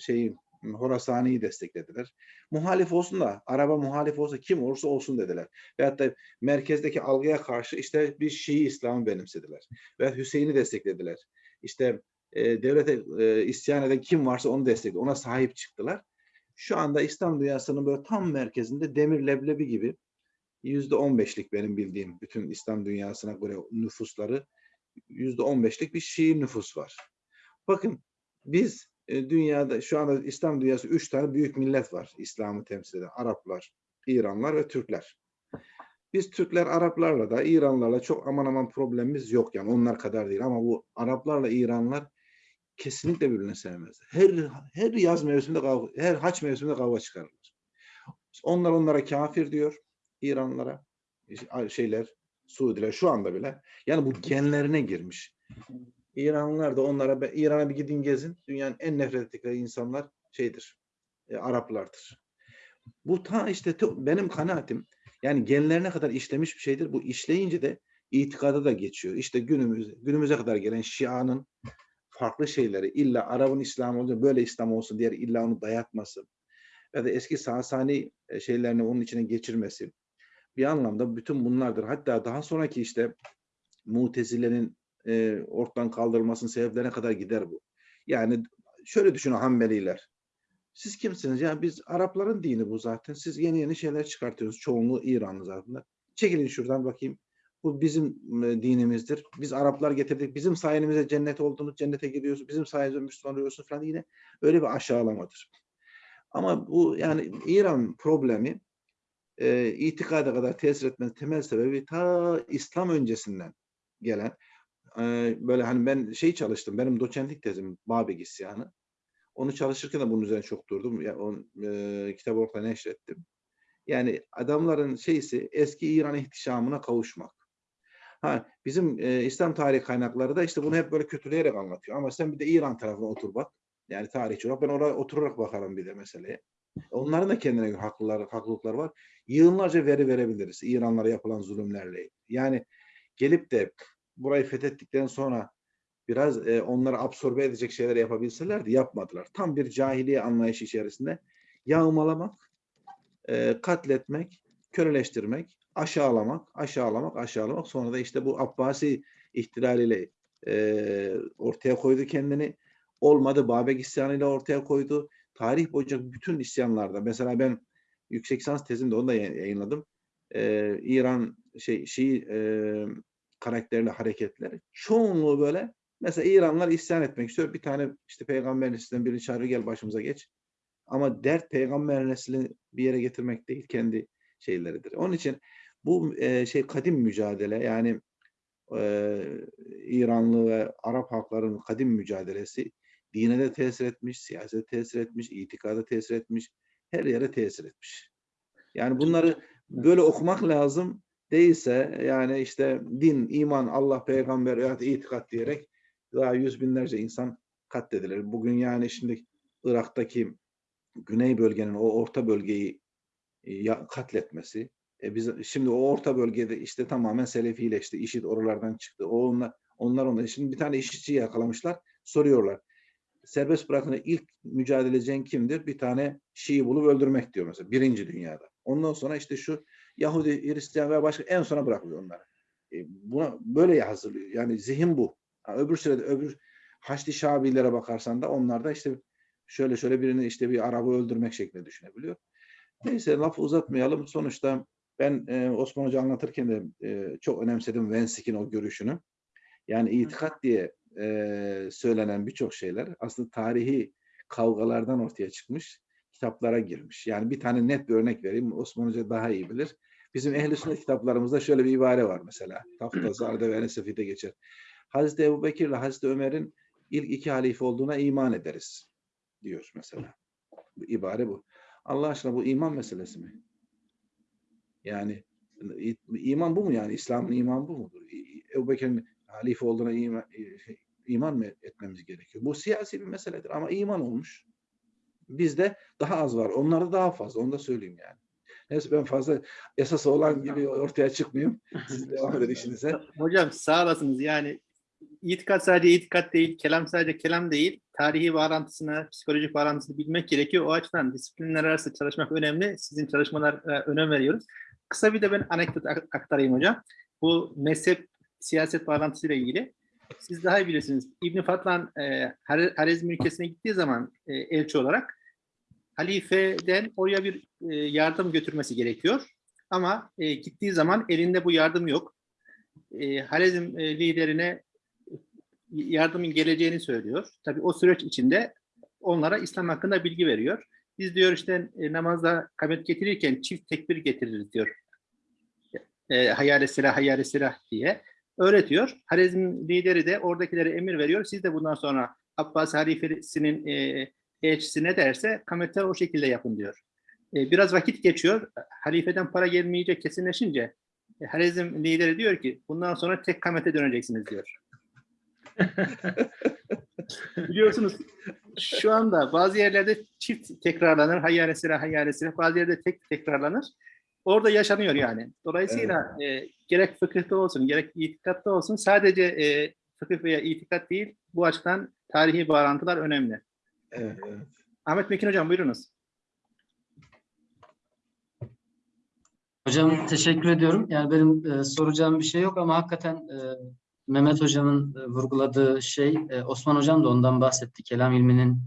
şeyi Horasani'yi desteklediler. Muhalif olsun da araba muhalif olsa kim olursa olsun dediler. Veyahut da merkezdeki algıya karşı işte bir Şii İslam'ı benimsediler. Ve Hüseyin'i desteklediler. İşte e, devlete e, isyan eden kim varsa onu destekledi. Ona sahip çıktılar. Şu anda İslam dünyasının böyle tam merkezinde demir leblebi gibi yüzde on beşlik benim bildiğim bütün İslam dünyasına göre nüfusları yüzde on beşlik bir Şii nüfus var. Bakın biz e, dünyada şu anda İslam dünyası üç tane büyük millet var İslam'ı temsil eden. Araplar, İranlar ve Türkler. Biz Türkler Araplarla da İranlarla çok aman aman problemimiz yok yani onlar kadar değil ama bu Araplarla İranlar kesinlikle birbirini sevmez. Her her yaz mevsiminde kavga, her haç mevsiminde kavga çıkarırlar. Onlar onlara kafir diyor İranlara şeyler Suudiler şu anda bile. Yani bu genlerine girmiş. İranlılar da onlara "Be- İran'a bir gidin gezin. Dünyanın en nefret ettikleri insanlar şeydir. e, Araplardır. Bu ta işte te- benim kanaatim yani genlerine kadar işlemiş bir şeydir. Bu işleyince de itikada da geçiyor. İşte günümüz günümüze kadar gelen Şia'nın farklı şeyleri illa Arap'ın İslam olunca böyle İslam olsun diye illa onu dayatması ya da eski Sasani e, şeylerini onun içine geçirmesi bir anlamda bütün bunlardır. Hatta daha sonraki işte Mutezile'nin e, ortadan kaldırılmasının sebeplerine kadar gider bu. Yani şöyle düşünün Hanbeliler. Siz kimsiniz? Ya biz Arapların dini bu zaten. Siz yeni yeni şeyler çıkartıyorsunuz. Çoğunluğu İranlı zaten. Çekilin şuradan bakayım. Bu bizim dinimizdir. Biz Araplar getirdik. Bizim sayemizde cennet oldunuz. Cennete gidiyorsunuz. Bizim sayemizde Müslüman oluyorsunuz falan. Yine öyle bir aşağılamadır. Ama bu yani İran problemi e, itikada kadar tesir etmenin temel sebebi ta İslam öncesinden gelen böyle hani ben şey çalıştım benim doçentlik tezim Babek isyanı. Onu çalışırken de bunun üzerine çok durdum. Ya, on, e, kitabı ortaya neşrettim. Yani adamların şeysi eski İran ihtişamına kavuşmak. Ha, bizim e, İslam tarihi kaynakları da işte bunu hep böyle kötüleyerek anlatıyor. Ama sen bir de İran tarafına otur bak. Yani tarihçi olarak ben oraya oturarak bakarım bir de meseleye. Onların da kendine göre haklılar, haklılıkları var. Yığınlarca veri verebiliriz İranlara yapılan zulümlerle. Yani gelip de burayı fethettikten sonra biraz e, onları absorbe edecek şeyler yapabilselerdi yapmadılar. Tam bir cahiliye anlayışı içerisinde yağmalamak, e, katletmek, köleleştirmek, aşağılamak, aşağılamak, aşağılamak. Sonra da işte bu Abbasi ihtilaliyle e, ortaya koydu kendini. Olmadı Babek isyanıyla ortaya koydu. Tarih boyunca bütün isyanlarda mesela ben yüksek lisans tezimde onu da yay- yayınladım. e, İran şey Şii e, karakterli hareketler çoğunluğu böyle mesela İranlar isyan etmek istiyor. Bir tane işte peygamber neslinden birini çağırıyor gel başımıza geç. Ama dert peygamber neslini bir yere getirmek değil kendi şeyleridir. Onun için bu e, şey kadim mücadele yani e, İranlı ve Arap halkların kadim mücadelesi dine de tesir etmiş, siyasete tesir etmiş, itikada tesir etmiş, her yere tesir etmiş. Yani bunları böyle okumak lazım. Değilse yani işte din, iman, Allah, peygamber itikat diyerek daha yüz binlerce insan katledilir. Bugün yani şimdi Irak'taki güney bölgenin o orta bölgeyi e, katletmesi. E biz şimdi o orta bölgede işte tamamen Selefileşti. IŞİD oralardan çıktı. O onlar onlar onlar. Şimdi bir tane IŞİD'ciyi yakalamışlar. Soruyorlar. Serbest bırakın ilk mücadele edeceğin kimdir? Bir tane Şii bulup öldürmek diyor mesela. Birinci dünyada. Ondan sonra işte şu Yahudi, Hristiyan ve başka en sona bırakılıyor onları. E, buna böyle hazırlıyor. Yani zihin bu. Ha, öbür sırada öbür Haçlı Şabilere bakarsan da onlar da işte şöyle şöyle birini işte bir Arabı öldürmek şeklinde düşünebiliyor. Neyse lafı uzatmayalım. Sonuçta ben e, Osman Hoca anlatırken de e, çok önemsedim Vensik'in o görüşünü. Yani itikat diye e, söylenen birçok şeyler aslında tarihi kavgalardan ortaya çıkmış, kitaplara girmiş. Yani bir tane net bir örnek vereyim. Osman Hoca daha iyi bilir. Bizim ehl sünnet kitaplarımızda şöyle bir ibare var mesela. Taftazı, Arda ve Enesefide geçer. Hazreti Ebu Bekir ile Hazreti Ömer'in ilk iki halife olduğuna iman ederiz diyor mesela. Bu ibare bu. Allah aşkına bu iman meselesi mi? Yani iman bu mu yani? İslam'ın iman bu mudur? Ebu Bekir'in halife olduğuna iman, i- iman mı etmemiz gerekiyor? Bu siyasi bir meseledir ama iman olmuş. Bizde daha az var. Onlarda daha fazla. Onu da söyleyeyim yani. Neyse ben fazla esası olan gibi ortaya çıkmayayım. Siz devam edin işinize. Hocam sağ olasınız. Yani itikat sadece itikat değil, kelam sadece kelam değil. Tarihi bağlantısını, psikolojik bağlantısını bilmek gerekiyor. O açıdan disiplinler arası çalışmak önemli. Sizin çalışmalara önem veriyoruz. Kısa bir de ben anekdot ak- aktarayım hocam. Bu mezhep siyaset bağlantısıyla ilgili. Siz daha iyi bilirsiniz. İbn Fatlan e, Har- Harezm ülkesine gittiği zaman e, elçi olarak halifeden oraya bir e, yardım götürmesi gerekiyor. Ama e, gittiği zaman elinde bu yardım yok. E, Harezm e, liderine yardımın geleceğini söylüyor. Tabii o süreç içinde onlara İslam hakkında bilgi veriyor. Biz diyor işte e, namazda kamet getirirken çift tekbir getiririz diyor. E, hayale silah, hayale silah diye öğretiyor. Harezm lideri de oradakilere emir veriyor. Siz de bundan sonra Abbas halifesinin e, elçisi ne derse kametler o şekilde yapın diyor. E, biraz vakit geçiyor. Halifeden para gelmeyecek kesinleşince e, Harezm lideri diyor ki bundan sonra tek kamete döneceksiniz diyor. Biliyorsunuz şu anda bazı yerlerde çift tekrarlanır. Hayyâle silah. Bazı yerde tek tekrarlanır. Orada yaşanıyor yani. Dolayısıyla e, gerek fıkıhta olsun, gerek itikatta olsun sadece e, fıkıh veya itikat değil, bu açıdan tarihi bağlantılar önemli. Evet, evet. Ahmet Mekin Hocam buyurunuz. Hocam teşekkür ediyorum. Yani benim e, soracağım bir şey yok ama hakikaten e, Mehmet Hocam'ın e, vurguladığı şey, e, Osman Hocam da ondan bahsetti. Kelam ilminin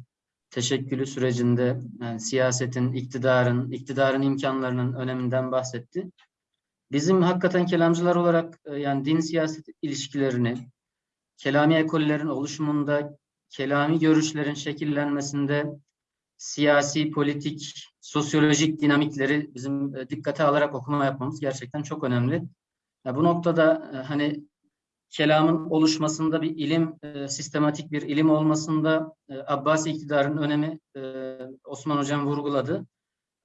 teşekkülü sürecinde yani siyasetin, iktidarın, iktidarın imkanlarının öneminden bahsetti. Bizim hakikaten kelamcılar olarak e, yani din siyaset ilişkilerini, kelami ekollerin oluşumunda, kelami görüşlerin şekillenmesinde siyasi, politik, sosyolojik dinamikleri bizim e, dikkate alarak okuma yapmamız gerçekten çok önemli. Ya bu noktada e, hani kelamın oluşmasında bir ilim, e, sistematik bir ilim olmasında e, Abbasi iktidarın önemi e, Osman Hocam vurguladı.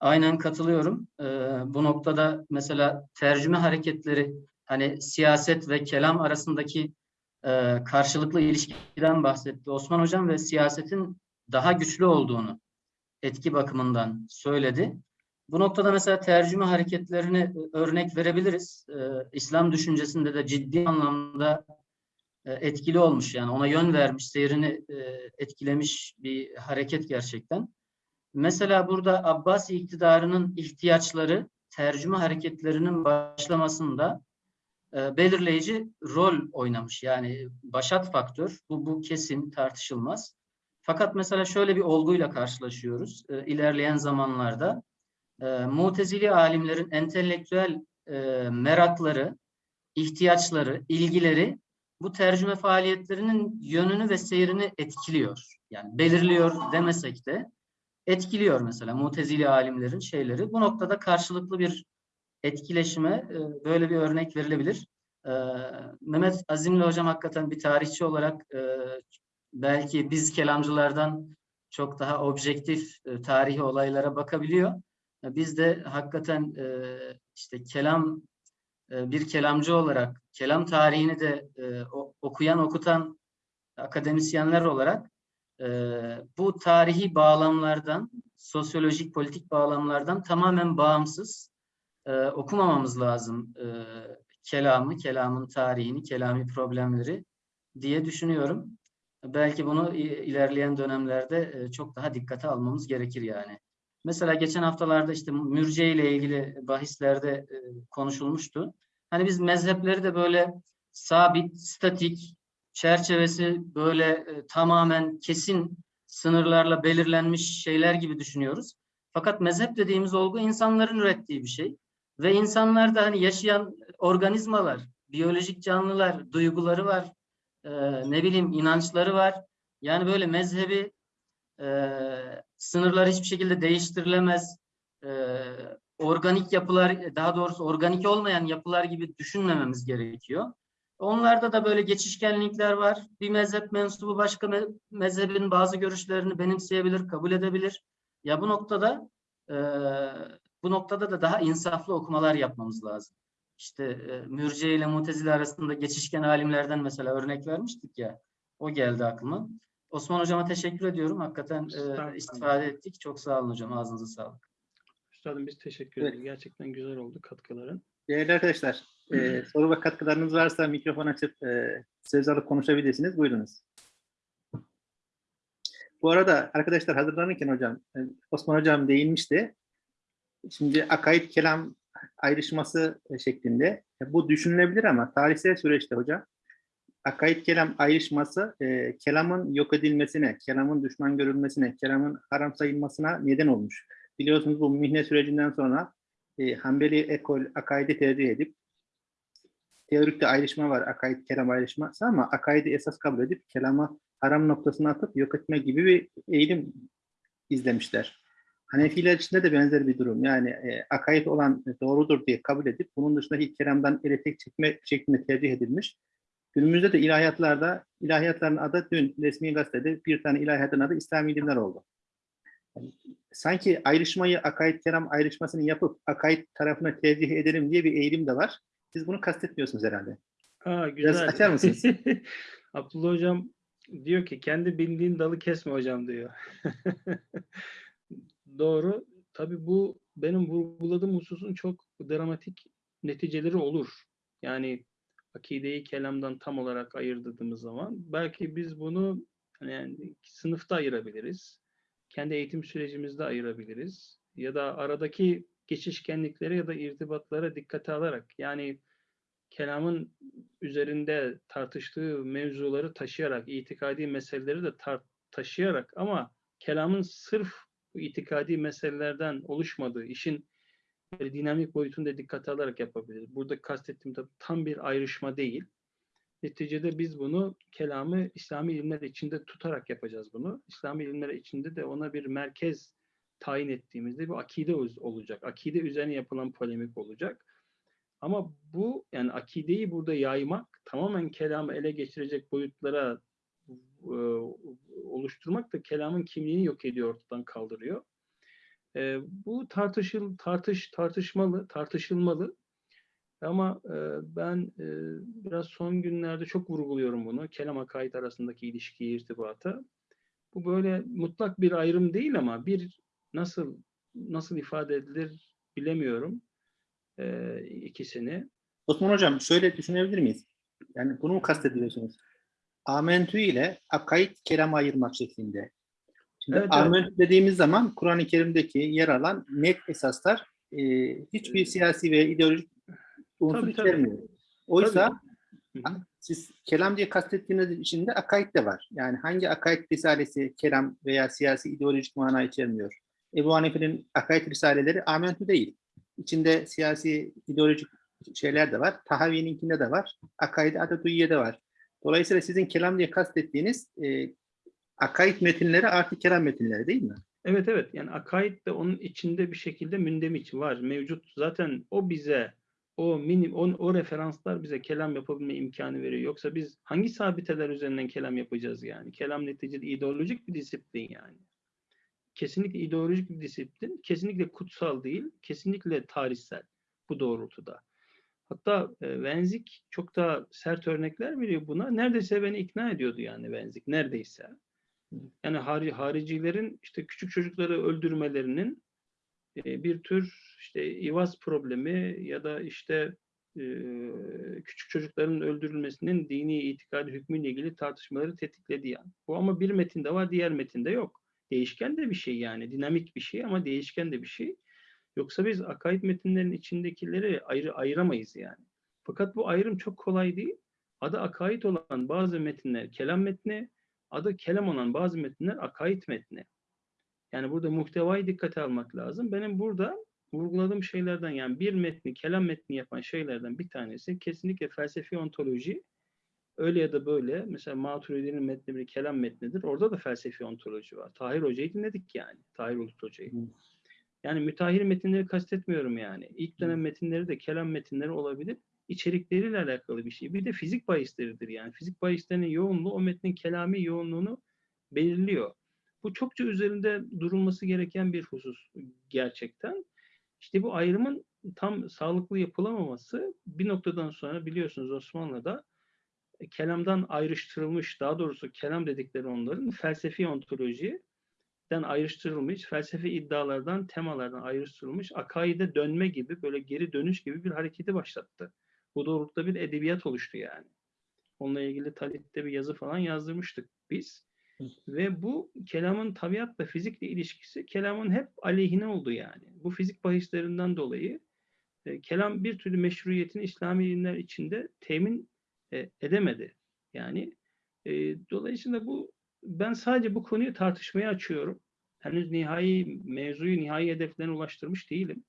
Aynen katılıyorum. E, bu noktada mesela tercüme hareketleri hani siyaset ve kelam arasındaki e, karşılıklı ilişkiden bahsetti Osman Hocam ve siyasetin daha güçlü olduğunu etki bakımından söyledi. Bu noktada mesela tercüme hareketlerini e, örnek verebiliriz. Ee, İslam düşüncesinde de ciddi anlamda e, etkili olmuş yani ona yön vermiş, seyrini e, etkilemiş bir hareket gerçekten. Mesela burada Abbasi iktidarının ihtiyaçları tercüme hareketlerinin başlamasında e, belirleyici rol oynamış. Yani başat faktör, bu, bu kesin tartışılmaz. Fakat mesela şöyle bir olguyla karşılaşıyoruz e, ilerleyen zamanlarda. E, Mutezili alimlerin entelektüel e, merakları, ihtiyaçları, ilgileri bu tercüme faaliyetlerinin yönünü ve seyrini etkiliyor. Yani belirliyor demesek de etkiliyor mesela mutezili alimlerin şeyleri. Bu noktada karşılıklı bir etkileşime e, böyle bir örnek verilebilir. E, Mehmet Azimli hocam hakikaten bir tarihçi olarak e, belki biz kelamcılardan çok daha objektif e, tarihi olaylara bakabiliyor. Biz de hakikaten e, işte kelam e, bir kelamcı olarak kelam tarihini de e, okuyan okutan akademisyenler olarak e, bu tarihi bağlamlardan sosyolojik politik bağlamlardan tamamen bağımsız e, okumamamız lazım e, kelamı, kelamın tarihini, kelami problemleri diye düşünüyorum. Belki bunu ilerleyen dönemlerde e, çok daha dikkate almamız gerekir yani. Mesela geçen haftalarda işte mürciye ile ilgili bahislerde e, konuşulmuştu. Hani biz mezhepleri de böyle sabit, statik, çerçevesi böyle e, tamamen kesin sınırlarla belirlenmiş şeyler gibi düşünüyoruz. Fakat mezhep dediğimiz olgu insanların ürettiği bir şey. Ve insanlar da hani yaşayan organizmalar, biyolojik canlılar, duyguları var, e, ne bileyim inançları var. Yani böyle mezhebi e, sınırlar hiçbir şekilde değiştirilemez. E, organik yapılar, daha doğrusu organik olmayan yapılar gibi düşünmememiz gerekiyor. Onlarda da böyle geçişkenlikler var. Bir mezhep mensubu başka me- mezhebin bazı görüşlerini benimseyebilir, kabul edebilir. Ya bu noktada e, bu noktada da daha insaflı okumalar yapmamız lazım. İşte e, Mürciye ile Mutezile arasında geçişken alimlerden mesela örnek vermiştik ya. O geldi aklıma. Osman hocama teşekkür ediyorum. Hakikaten e, istifade ettik. Çok sağ olun hocam. Ağzınıza sağlık. Üstadım biz teşekkür Evet. ederiz. Gerçekten güzel oldu katkıların. Değerli arkadaşlar, e, soru ve katkılarınız varsa mikrofon açıp e, söz alıp konuşabilirsiniz. Buyurunuz. Bu arada arkadaşlar hazırlanırken hocam, e, Osman hocam değinmişti. Şimdi akaid kelam ayrışması e, şeklinde. E, Bu düşünülebilir ama tarihsel süreçte hocam akaid kelam ayrışması e, kelamın yok edilmesine, kelamın düşman görülmesine, kelamın haram sayılmasına neden olmuş. Biliyorsunuz bu mihne sürecinden sonra e, Hanbeli ekol akaidi tercih edip teorikte ayrışma var, akaid kelam ayrışması ama akaidi esas kabul edip kelama haram noktasına atıp yok etme gibi bir eğilim izlemişler. Hanefiler içinde de benzer bir durum. Yani e, akaid olan doğrudur diye kabul edip bunun dışındaki kelamdan ele tek çekme şeklinde tercih edilmiş. Günümüzde de ilahiyatlarda, ilahiyatların adı dün resmi gazetede bir tane ilahiyatın adı İslami ilimler oldu. Yani sanki ayrışmayı, akaid kelam ayrışmasını yapıp akaid tarafına tercih edelim diye bir eğilim de var. Siz bunu kastetmiyorsunuz herhalde. Aa, güzel. açar mısınız? Abdullah hocam diyor ki kendi bildiğin dalı kesme hocam diyor. Doğru. Tabii bu benim vurguladığım hususun çok dramatik neticeleri olur. Yani akideyi kelamdan tam olarak ayırdığımız zaman belki biz bunu hani yani sınıfta ayırabiliriz. Kendi eğitim sürecimizde ayırabiliriz. Ya da aradaki geçişkenliklere ya da irtibatlara dikkate alarak yani kelamın üzerinde tartıştığı mevzuları taşıyarak, itikadi meseleleri de tar- taşıyarak ama kelamın sırf bu itikadi meselelerden oluşmadığı, işin böyle dinamik boyutunu da dikkate alarak yapabiliriz. Burada kastettiğim tabii tam bir ayrışma değil. Neticede biz bunu kelamı İslami ilimler içinde tutarak yapacağız bunu. İslami ilimler içinde de ona bir merkez tayin ettiğimizde bir akide olacak. Akide üzerine yapılan polemik olacak. Ama bu yani akideyi burada yaymak tamamen kelamı ele geçirecek boyutlara e, oluşturmak da kelamın kimliğini yok ediyor, ortadan kaldırıyor. E, bu tartışıl tartış tartışmalı, tartışılmalı. Ama e, ben e, biraz son günlerde çok vurguluyorum bunu. Kelam akaid arasındaki ilişkiyi, irtibatı. Bu böyle mutlak bir ayrım değil ama bir nasıl nasıl ifade edilir bilemiyorum e, ikisini. Osman Hocam şöyle düşünebilir miyiz? Yani bunu mu kastediyorsunuz? Amentü ile akaid kelam ayırmak şeklinde. Şimdi Evet, evet. amentü dediğimiz zaman Kur'an-ı Kerim'deki yer alan net esaslar e, hiçbir siyasi ve ideolojik unsur Tabii, tabii. içermiyor. Oysa hı. siz kelam diye kastettiğiniz içinde akaid de var. Yani hangi akaid risalesi kelam veya siyasi ideolojik mana içermiyor? Ebu Hanife'nin akaid risaleleri amentü değil. içinde siyasi, ideolojik şeyler de var. Tahavi'ninkinde de var. Akaid Atatürk'e var. Dolayısıyla sizin kelam diye kastettiğiniz e, akaid metinleri artı kelam metinleri değil mi? Evet evet yani akaid de onun içinde bir şekilde mündemiç var, mevcut. Zaten o bize o minim o, o referanslar bize kelam yapabilme imkanı veriyor. Yoksa biz hangi sabiteler üzerinden kelam yapacağız yani? Kelam neticede ideolojik bir disiplin yani. Kesinlikle ideolojik bir disiplin, kesinlikle kutsal değil, kesinlikle tarihsel bu doğrultuda. Hatta e, Wenzik çok daha sert örnekler veriyor buna. Neredeyse beni ikna ediyordu yani Wenzik, neredeyse. Yani hari, haricilerin işte küçük çocukları öldürmelerinin e, bir tür işte ivaz problemi ya da işte e, küçük çocukların öldürülmesinin dini itikadi hükmüyle ilgili tartışmaları tetikledi yani. Bu ama bir metinde var, diğer metinde yok. Değişken de bir şey yani, dinamik bir şey ama değişken de bir şey. Yoksa biz akaid metinlerin içindekileri ayrı ayıramayız yani. Fakat bu ayrım çok kolay değil. Adı akaid olan bazı metinler kelam metni, adı kelam olan bazı metinler akaid metni. Yani burada muhtevayı dikkate almak lazım. Benim burada vurguladığım şeylerden yani bir metni, kelam metni yapan şeylerden bir tanesi kesinlikle felsefi ontoloji. Öyle ya da böyle. Mesela Maturidi'nin metni bir kelam metnidir. Orada da felsefi ontoloji var. Tahir Hoca'yı dinledik yani. Tahir Ulut Hoca'yı. Yani müteahhir metinleri kastetmiyorum yani. İlk dönem metinleri de kelam metinleri olabilir. İçerikleriyle alakalı bir şey. Bir de fizik bahisleridir yani. Fizik bahislerinin yoğunluğu o metnin kelami yoğunluğunu belirliyor. Bu çokça üzerinde durulması gereken bir husus gerçekten. İşte bu ayrımın tam sağlıklı yapılamaması bir noktadan sonra biliyorsunuz Osmanlı'da e, kelamdan ayrıştırılmış, daha doğrusu kelam dedikleri onların felsefi ontolojiden ayrıştırılmış, felsefi iddialardan, temalardan ayrıştırılmış, akaide dönme gibi, böyle geri dönüş gibi bir hareketi başlattı. Bu doğrultuda bir edebiyat oluştu yani. Onunla ilgili Talit'te bir yazı falan yazdırmıştık biz. Ve bu kelamın tabiatla, fizikle ilişkisi kelamın hep aleyhine oldu yani. Bu fizik bahislerinden dolayı e, kelam bir türlü meşruiyetini İslami ilimler içinde temin e, edemedi. Yani e, dolayısıyla bu ben sadece bu konuyu tartışmaya açıyorum. Henüz nihai mevzuyu nihai hedeflerine ulaştırmış değilim.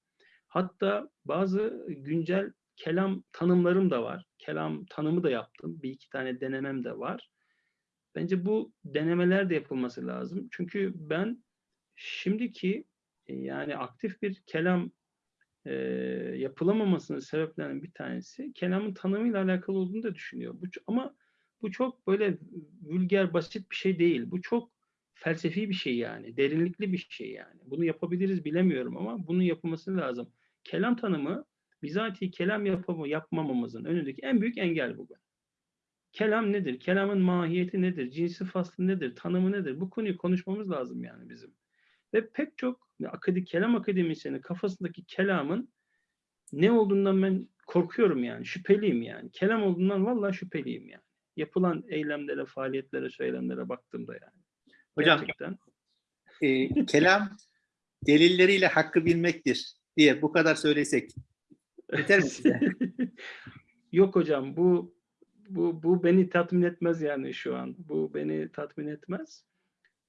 Hatta bazı güncel kelam tanımlarım da var. Kelam tanımı da yaptım. Bir iki tane denemem de var. Bence bu denemeler de yapılması lazım. Çünkü ben şimdiki e, yani aktif bir kelam e, yapılamamasının sebeplerinden bir tanesi kelamın tanımıyla alakalı olduğunu da düşünüyor. Bu, ama bu çok böyle vulgar, basit bir şey değil. Bu çok felsefi bir şey yani. Derinlikli bir şey yani. Bunu yapabiliriz bilemiyorum ama bunun yapılması lazım. Kelam tanımı bizatihi kelam yapamı, yapmamamızın önündeki en büyük engel bugün. Kelam nedir? Kelamın mahiyeti nedir? Cinsi faslı nedir? Tanımı nedir? Bu konuyu konuşmamız lazım yani bizim. Ve pek çok akadi, kelam akademisyenin kafasındaki kelamın ne olduğundan ben korkuyorum yani. Şüpheliyim yani. Kelam olduğundan vallahi şüpheliyim yani. Yapılan eylemlere, faaliyetlere, söylemlere baktığımda yani. Hocam Gerçekten. e, kelam delilleriyle hakkı bilmektir diye bu kadar söylesek yeter mi size? Yok hocam bu bu bu beni tatmin etmez yani şu an. Bu beni tatmin etmez.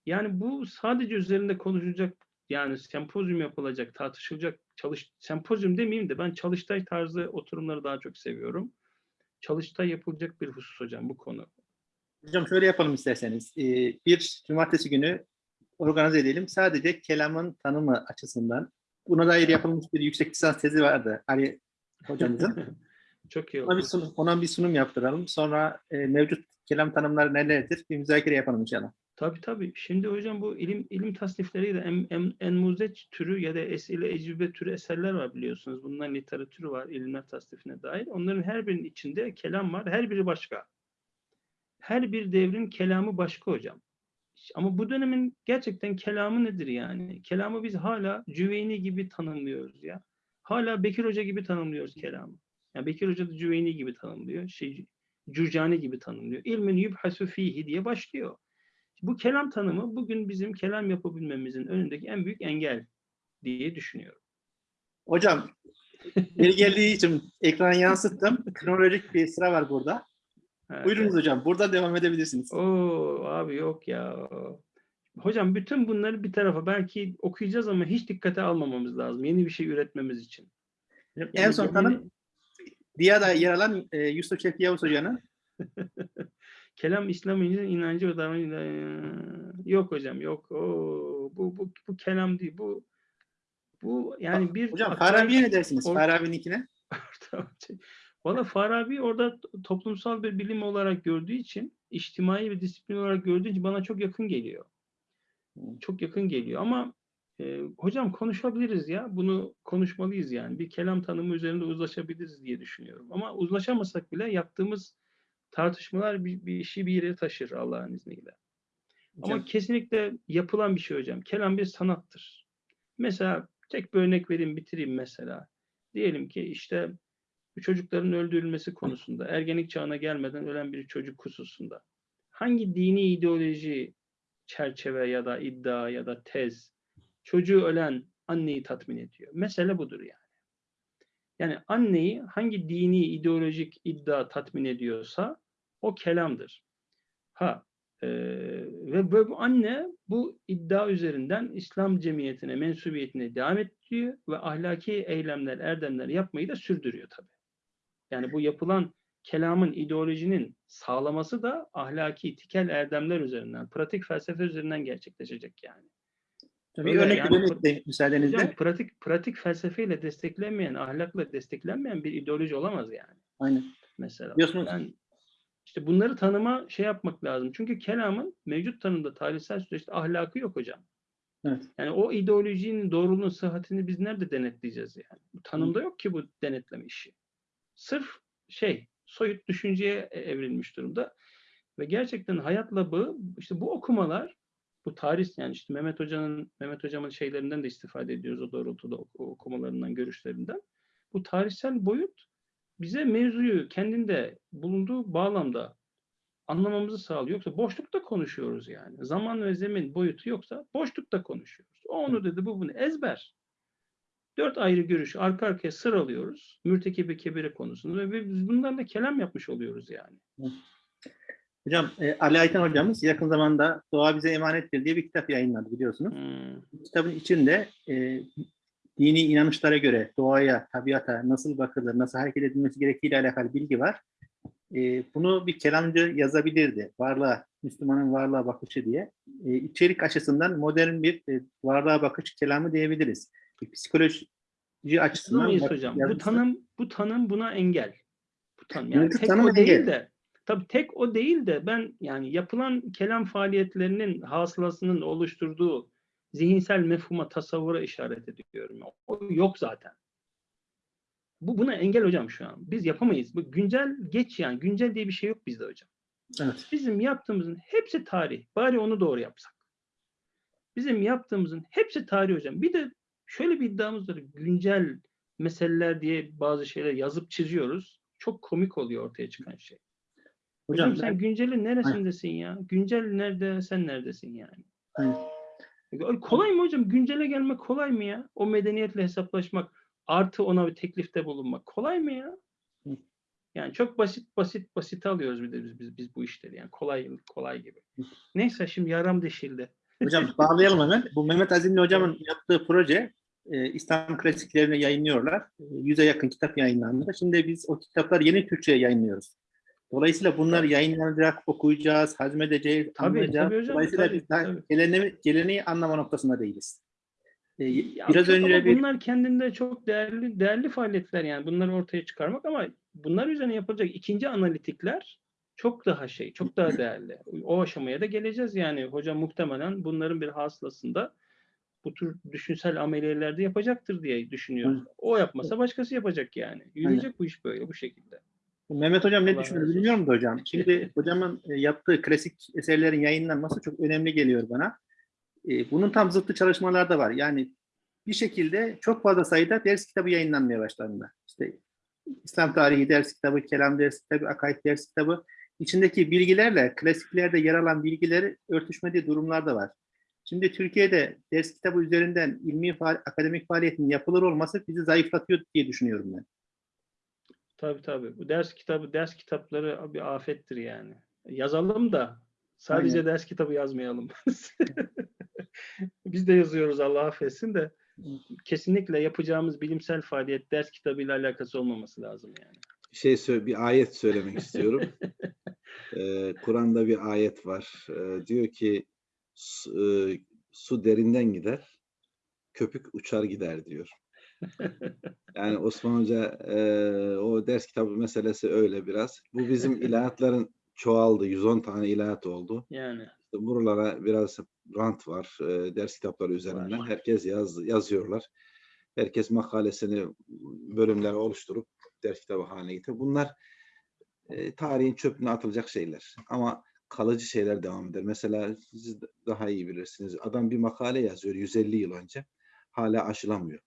Yani bu sadece üzerinde konuşulacak yani sempozyum yapılacak, tartışılacak, çalış sempozyum demeyeyim de ben çalıştay tarzı oturumları daha çok seviyorum. Çalıştay yapılacak bir husus hocam bu konu. Hocam şöyle yapalım isterseniz. Ee, bir cumartesi günü organize edelim. Sadece kelamın tanımı açısından. Buna dair yapılmış bir yüksek lisans tezi vardı Ali hocamızın. Çok iyi Ona bir oldu. sunum, ona bir sunum yaptıralım. Sonra e, mevcut kelam tanımları nelerdir? Bir müzakere yapalım inşallah. Tabii tabii. Şimdi hocam bu ilim ilim tasnifleriyle en, en, en muzeç türü ya da esile ecrübe türü eserler var biliyorsunuz. Bunların literatürü var ilimler tasnifine dair. Onların her birinin içinde kelam var. Her biri başka. Her bir devrin kelamı başka hocam. Ama bu dönemin gerçekten kelamı nedir yani? Kelamı biz hala Cüveyni gibi tanımlıyoruz ya. Hala Bekir Hoca gibi tanımlıyoruz kelamı. Yani Bekir Hoca da Cüveyni gibi tanımlıyor. Şey, Cürcani gibi tanımlıyor. İlmin yubhasu fihi diye başlıyor. Bu kelam tanımı bugün bizim kelam yapabilmemizin önündeki en büyük engel diye düşünüyorum. Hocam, biri geldiği için ekrana yansıttım. Kronolojik bir sıra var burada. Evet. Buyurunuz hocam. Burada devam edebilirsiniz. Oo abi yok ya. Hocam bütün bunları bir tarafa belki okuyacağız ama hiç dikkate almamamız lazım. Yeni bir şey üretmemiz için. En Yani son gemini- tanım Diya'da yer alan e, Yusuf Şevki Yavuz Hoca'nın Kelam İslam'ın inancı ve davranışı yok hocam yok. Oo, bu, bu bu kelam değil. Bu bu yani bir Hocam Farabi'ye ne dersiniz? Or- Farabi'ninkine? Valla Farabi orada toplumsal bir bilim olarak gördüğü için, içtimai bir disiplin olarak gördüğü için bana çok yakın geliyor. Çok yakın geliyor ama e, hocam konuşabiliriz ya. Bunu konuşmalıyız yani. Bir kelam tanımı üzerinde uzlaşabiliriz diye düşünüyorum. Ama uzlaşamasak bile yaptığımız tartışmalar bir, bir işi bir yere taşır Allah'ın izniyle. Ama Hocam, kesinlikle yapılan bir şey hocam. Kelam bir sanattır. Mesela tek bir örnek vereyim bitireyim mesela. Diyelim ki işte bu çocukların öldürülmesi konusunda, ergenlik çağına gelmeden ölen bir çocuk hususunda hangi dini ideoloji çerçeve ya da iddia ya da tez çocuğu ölen anneyi tatmin ediyor? Mesele budur yani. Yani anneyi hangi dini ideolojik iddia tatmin ediyorsa o kelamdır. Ha ee, ve bu anne bu iddia üzerinden İslam cemiyetine, mensubiyetine devam ettiriyor ve ahlaki eylemler, erdemler yapmayı da sürdürüyor tabii. Yani bu yapılan kelamın, ideolojinin sağlaması da ahlaki, tikel erdemler üzerinden, pratik felsefe üzerinden gerçekleşecek yani. bir öyle örnek yani- de müsaadenizle. Hocam pratik pratik felsefeyle desteklenmeyen, ahlakla desteklenmeyen bir ideoloji olamaz yani Aynen. mesela. Biliyorsunuz- Ben işte bunları tanıma şey yapmak lazım. Çünkü kelamın mevcut tanımda tarihsel süreçte ahlakı yok hocam. Evet. Yani o ideolojinin doğruluğunu, sıhhatini biz nerede denetleyeceğiz yani? Bu tanımda yok ki bu denetleme işi. Sırf şey, soyut düşünceye e- evrilmiş durumda. Ve gerçekten hayatla bağı, işte bu okumalar, bu tarih yani işte Mehmet Hoca'nın, Mehmet Hocam'ın şeylerinden de istifade ediyoruz o doğrultuda oku- okumalarından, görüşlerinden. Bu tarihsel boyut bize mevzuyu kendinde bulunduğu bağlamda anlamamızı sağlıyor. Yoksa boşlukta konuşuyoruz yani. Zaman ve zemin boyutu yoksa boşlukta konuşuyoruz. O onu dedi, bu bunu ezber. Dört ayrı görüşü arka arkaya sıralıyoruz. Mürtekibi kebire konusunda ve biz bunlarla kelam yapmış oluyoruz yani. Hocam e, Ali Ayten hocamız yakın zamanda Doğa Bize Emanettir diye bir kitap yayınladı biliyorsunuz. Hmm. Kitabın içinde e, dini inanışlara göre doğaya, tabiata nasıl bakılır, nasıl hareket edilmesi gerektiğiyle alakalı bilgi var. E, bunu bir kelamcı yazabilirdi. Varlığa, Müslümanın varlığa bakışı diye. E, içerik açısından modern bir e, varlığa bakış kelamı diyebiliriz. Psikoloji açısından bak- hocam. Bu tanım bu tanım buna engel. Bu tanım yani tek tanım o değil engel. de tabii tek o değil de ben yani yapılan kelam faaliyetlerinin hasılasının oluşturduğu zihinsel mefhuma, tasavvura işaret ediyorum. O yok zaten. Bu buna engel hocam şu an. Biz yapamayız. Bu güncel geç yani. Güncel diye bir şey yok bizde hocam. Evet. Bizim yaptığımızın hepsi tarih. Bari onu doğru yapsak. Bizim yaptığımızın hepsi tarih hocam. Bir de şöyle bir iddiamız var. Güncel meseleler diye bazı şeyler yazıp çiziyoruz. Çok komik oluyor ortaya çıkan şey. Hocam, Hocam, sen ben- güncelin neresindesin ya? Güncel nerede, sen neredesin yani? Ay, Kolay mı hocam? Güncele gelmek kolay mı ya? O medeniyetle hesaplaşmak, artı ona bir teklifte bulunmak kolay mı ya? Hı. Yani çok basit basit basit alıyoruz bir de biz, biz, biz bu işleri yani kolay kolay gibi. Neyse şimdi yaram deşildi. Hocam bağlayalım hemen. Bu Mehmet Azimli hocamın yaptığı proje e, İslam klasiklerini yayınlıyorlar. E, Yüze yakın kitap yayınlandı. Şimdi biz o kitapları yeni Türkçe'ye yayınlıyoruz. Dolayısıyla bunlar yayınlanacak, okuyacağız, hazmedeceğiz, Tabii, anlayacağız. tabii hocam, Dolayısıyla tabii, biz daha tabii. geleneği, geleneği anlama noktasında değiliz. E, Ya biraz önce bir bunlar kendinde çok değerli değerli faaliyetler yani bunları ortaya çıkarmak ama bunlar üzerine yapılacak ikinci analitikler çok daha şey, çok daha değerli. O aşamaya da geleceğiz yani. Hocam muhtemelen bunların bir hasılasında bu tür düşünsel ameliyelerde yapacaktır diye düşünüyoruz. O yapmasa başkası yapacak yani. Yürüyecek bu iş böyle bu şekilde. Mehmet Hocam ne düşünüyor bilmiyorum da hocam. Şimdi hocamın e, yaptığı klasik eserlerin yayınlanması çok önemli geliyor bana. E, Bunun tam zıttı çalışmalar da var. Yani bir şekilde çok fazla sayıda ders kitabı yayınlanmaya başlandı. İşte İslam tarihi ders kitabı, kelam ders kitabı, akaid ders kitabı. İçindeki bilgilerle klasiklerde yer alan bilgileri örtüşmediği durumlar da var. Şimdi Türkiye'de ders kitabı üzerinden ilmi faal- akademik faaliyetin yapılır olması bizi zayıflatıyor diye düşünüyorum ben. Tabii tabii. Bu ders kitabı, ders kitapları bir afettir yani. Yazalım da sadece Aynen. ders kitabı yazmayalım. Biz de yazıyoruz Allah affetsin de kesinlikle yapacağımız bilimsel faaliyet ders kitabıyla alakası olmaması lazım yani. şey sö- bir ayet söylemek istiyorum. Ee, Kur'an'da bir ayet var. Ee, diyor ki su, e, su derinden gider, köpük uçar gider diyor. Yani Osman Hoca e, o ders kitabı meselesi öyle biraz. Bu bizim ilahiyatların çoğaldı. 110 tane ilahiyat oldu. Yani İşte buralara biraz rant var e, ders kitapları üzerinden. Var. Herkes yaz, yazıyorlar. Herkes makalesini bölümler oluşturup ders kitabı haline getiriyor. Bunlar e, tarihin çöpüne atılacak şeyler. Ama kalıcı şeyler devam eder. Mesela siz daha iyi bilirsiniz. Adam bir makale yazıyor 150 yıl önce. Hala aşılamıyor.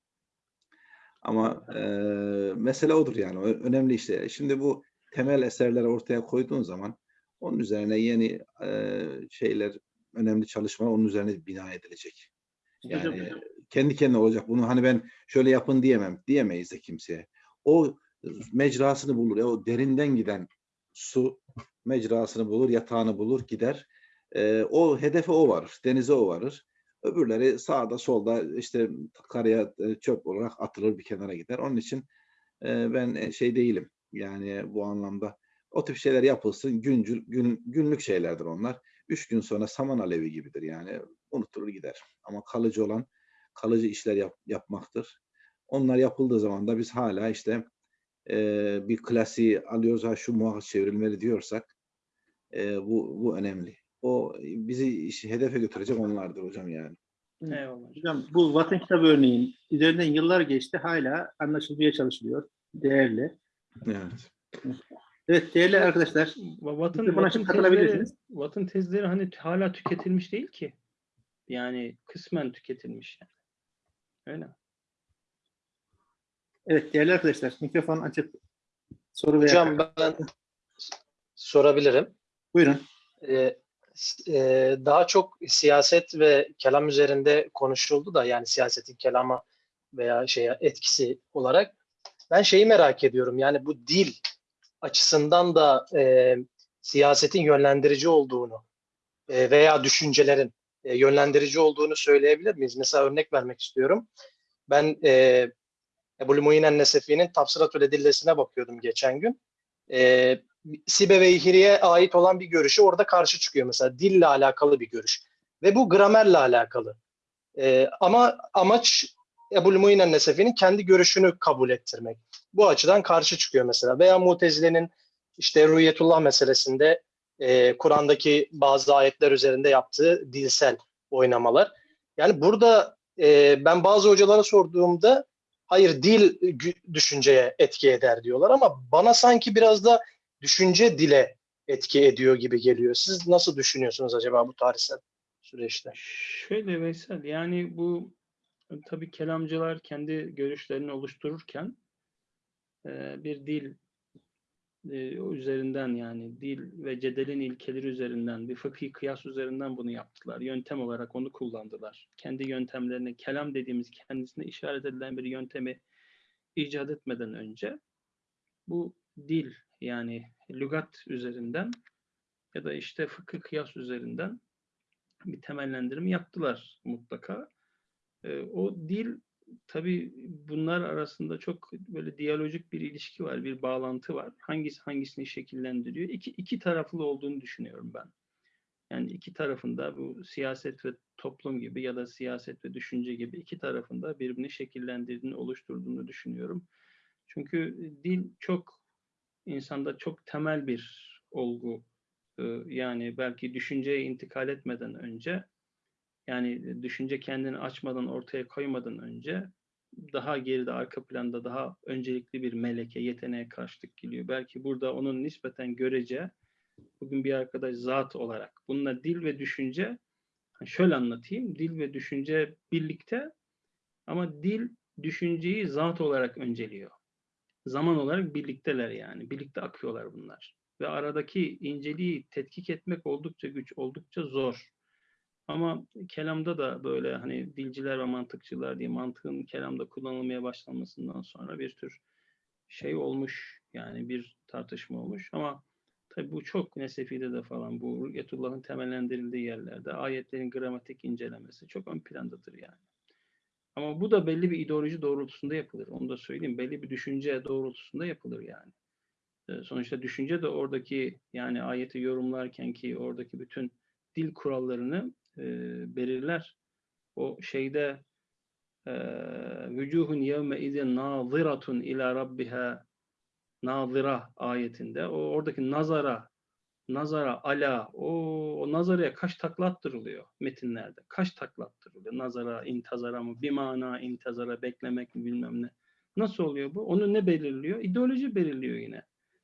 Ama e, mesele odur yani. Önemli işte. Şimdi bu temel eserleri ortaya koyduğun zaman onun üzerine yeni e, şeyler, önemli çalışmalar onun üzerine bina edilecek. Hocam, Yani kendi kendine olacak. Bunu hani ben şöyle yapın diyemem. Diyemeyiz de kimseye. O mecrasını bulur. O derinden giden su mecrasını bulur, yatağını bulur, gider. Ee, o hedefe o varır. Denize o varır. Öbürleri sağda solda işte karaya e, çöp olarak atılır bir kenara gider. Onun için e, ben e, şey değilim. Yani bu anlamda o tip şeyler yapılsın. Güncül, gün, günlük şeylerdir onlar. Üç gün sonra saman alevi gibidir yani. Unutulur gider. Ama kalıcı olan kalıcı işler yap- yapmaktır. Onlar yapıldığı zaman da biz hala işte e, bir klasiği alıyoruz ha şu muhakkak çevrilmeli diyorsak e, bu bu önemli. O bizi işi hedefe götürecek onlardır hocam yani. eyvallah. Hocam bu Vatan kitabı örneğin üzerinden yıllar geçti hala anlaşılmaya çalışılıyor. Değerli. Evet. Evet değerli arkadaşlar. Va- Vat'ın, Vat'ın tezleri, katılabilirsiniz. Vat'ın tezleri hani hala tüketilmiş değil ki. Yani kısmen tüketilmiş yani. Öyle. Evet değerli arkadaşlar mikrofon açıp soru veya Hocam ben sorabilirim. buyurun. Ee, e, daha çok siyaset ve kelam üzerinde konuşuldu da yani siyasetin kelama veya şeye etkisi olarak ben şeyi merak ediyorum yani bu dil açısından da e, siyasetin yönlendirici olduğunu e, veya düşüncelerin e, yönlendirici olduğunu söyleyebilir miyiz? Mesela örnek vermek istiyorum. Ben e, Ebu Muhinen Nesefi'nin Tafsiratül Edillesine bakıyordum geçen gün. E, Sibe ve İhri'ye ait olan bir görüşü orada karşı çıkıyor mesela dille alakalı bir görüş ve bu gramerle alakalı. Ee, ama amaç Ebu Muhinen Nesefi'nin kendi görüşünü kabul ettirmek. Bu açıdan karşı çıkıyor mesela veya Mutezile'nin işte Rüyetullah meselesinde e, Kur'an'daki bazı ayetler üzerinde yaptığı dilsel oynamalar. Yani burada e, ben bazı hocalara sorduğumda hayır dil düşünceye etki eder diyorlar ama bana sanki biraz da düşünce dile etki ediyor gibi geliyor. Siz nasıl düşünüyorsunuz acaba bu tarihsel süreçte? Şöyle Veysel yani bu tabii kelamcılar kendi görüşlerini oluştururken bir dil e, üzerinden yani dil ve cedelin ilkeleri üzerinden bir fıkhi kıyas üzerinden bunu yaptılar. Yöntem olarak onu kullandılar. Kendi yöntemlerini kelam dediğimiz kendisine işaret edilen bir yöntemi icat etmeden önce bu dil yani lügat üzerinden ya da işte fıkıh kıyas üzerinden bir temellendirme yaptılar mutlaka. O dil tabii bunlar arasında çok böyle diyalojik bir ilişki var, bir bağlantı var. Hangisi hangisini şekillendiriyor? İki, iki taraflı olduğunu düşünüyorum ben. Yani iki tarafında bu siyaset ve toplum gibi ya da siyaset ve düşünce gibi iki tarafında birbirini şekillendirdiğini, oluşturduğunu düşünüyorum. Çünkü dil çok insanda çok temel bir olgu. Ee, Yani belki düşünceye intikal etmeden önce yani düşünce kendini açmadan ortaya koymadan önce daha geride arka planda daha öncelikli bir meleke, yeteneğe karşılık geliyor. Belki burada onun nispeten görece bugün bir arkadaş zat olarak bununla dil ve düşünce şöyle anlatayım. Dil ve düşünce birlikte ama dil düşünceyi zat olarak önceliyor. Zaman olarak birlikteler yani. Birlikte akıyorlar bunlar. Ve aradaki inceliği tetkik etmek oldukça güç, oldukça zor. Ama kelamda da böyle hani dilciler ve mantıkçılar diye mantığın kelamda kullanılmaya başlanmasından sonra bir tür şey olmuş. Yani bir tartışma olmuş ama tabii bu çok Nesefi'de de falan bu Rü'yetullah'ın temellendirildiği yerlerde ayetlerin gramatik incelemesi çok ön plandadır yani. Ama bu da belli bir ideoloji doğrultusunda yapılır. Onu da söyleyeyim. Belli bir düşünce doğrultusunda yapılır yani. Ee, Sonuçta düşünce de oradaki yani ayeti yorumlarken ki oradaki bütün dil kurallarını e, belirler. O şeyde e, vücuhun yevme izin naziratun ila rabbiha nazira ayetinde o oradaki nazara nazara ala o, o nazaraya kaç takla attırılıyor metinlerde. Kaç takla attırılıyor? Nazara, intazara mı? Bir mana intazara beklemek mi bilmem ne. Nasıl oluyor bu? Onu ne belirliyor? İdeoloji belirliyor yine.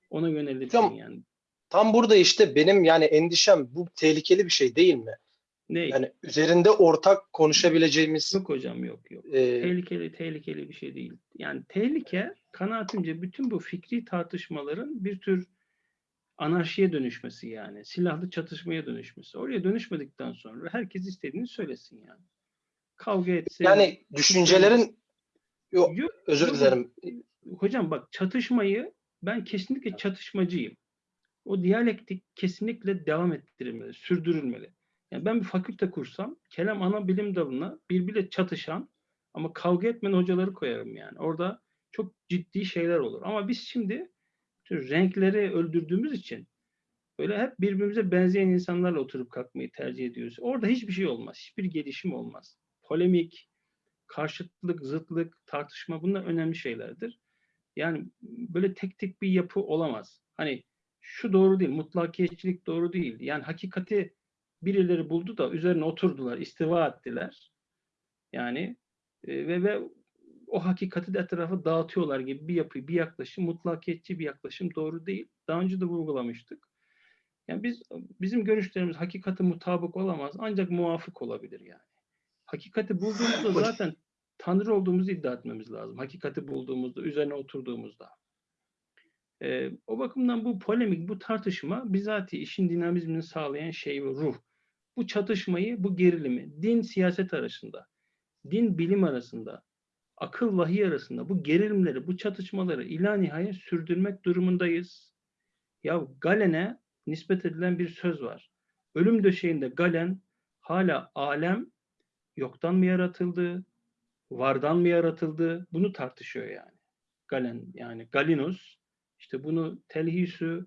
Ona yönelirken Hocam, yani. Tam burada işte benim yani endişem bu tehlikeli bir şey değil mi? Ne? Yani üzerinde ortak konuşabileceğimiz Yok hocam yok yok. e, Tehlikeli tehlikeli bir şey değil. Yani tehlike kanaatimce bütün bu fikri tartışmaların bir tür anarşiye dönüşmesi yani. Silahlı çatışmaya dönüşmesi. Oraya dönüşmedikten sonra herkes istediğini söylesin yani. Kavga etsin. yani düşüncelerin yok Yok, özür yok. dilerim. Hocam bak çatışmayı ben kesinlikle çatışmacıyım. O diyalektik kesinlikle devam ettirilmeli, sürdürülmeli. Yani ben bir fakülte kursam kelam ana bilim dalına birbiriyle çatışan ama kavga etmeyen hocaları koyarım yani. Orada çok ciddi şeyler olur. Ama biz şimdi renkleri öldürdüğümüz için böyle hep birbirimize benzeyen insanlarla oturup kalkmayı tercih ediyoruz. Orada hiçbir şey olmaz. Hiçbir gelişim olmaz. Polemik, karşıtlık, zıtlık, tartışma bunlar önemli şeylerdir. Yani böyle tek tek bir yapı olamaz. Hani şu doğru değil, mutlakiyetçilik doğru değil. Yani hakikati birileri buldu da üzerine oturdular, istiva ettiler. Yani e, ve ve o hakikati de etrafa dağıtıyorlar gibi bir yapı, bir yaklaşım, mutlakiyetçi bir yaklaşım doğru değil. Daha önce de vurgulamıştık. Yani biz bizim görüşlerimiz hakikati mutabık olamaz ancak muvafık olabilir yani. Hakikati bulduğumuzda zaten Tanrı olduğumuzu iddia etmemiz lazım. Hakikati bulduğumuzda, üzerine oturduğumuzda. Ee, o bakımdan bu polemik, bu tartışma bizatihi işin dinamizmini sağlayan şey ve ruh. Bu çatışmayı, bu gerilimi, din siyaset arasında, din bilim arasında, akıl vahiy arasında bu gerilimleri, bu çatışmaları ila nihayet sürdürmek durumundayız. Ya Galen'e nispet edilen bir söz var. Ölüm döşeğinde Galen hala alem yoktan mı yaratıldı, vardan mı yaratıldı? Bunu tartışıyor yani. Galen yani Galinus işte bunu Telhisü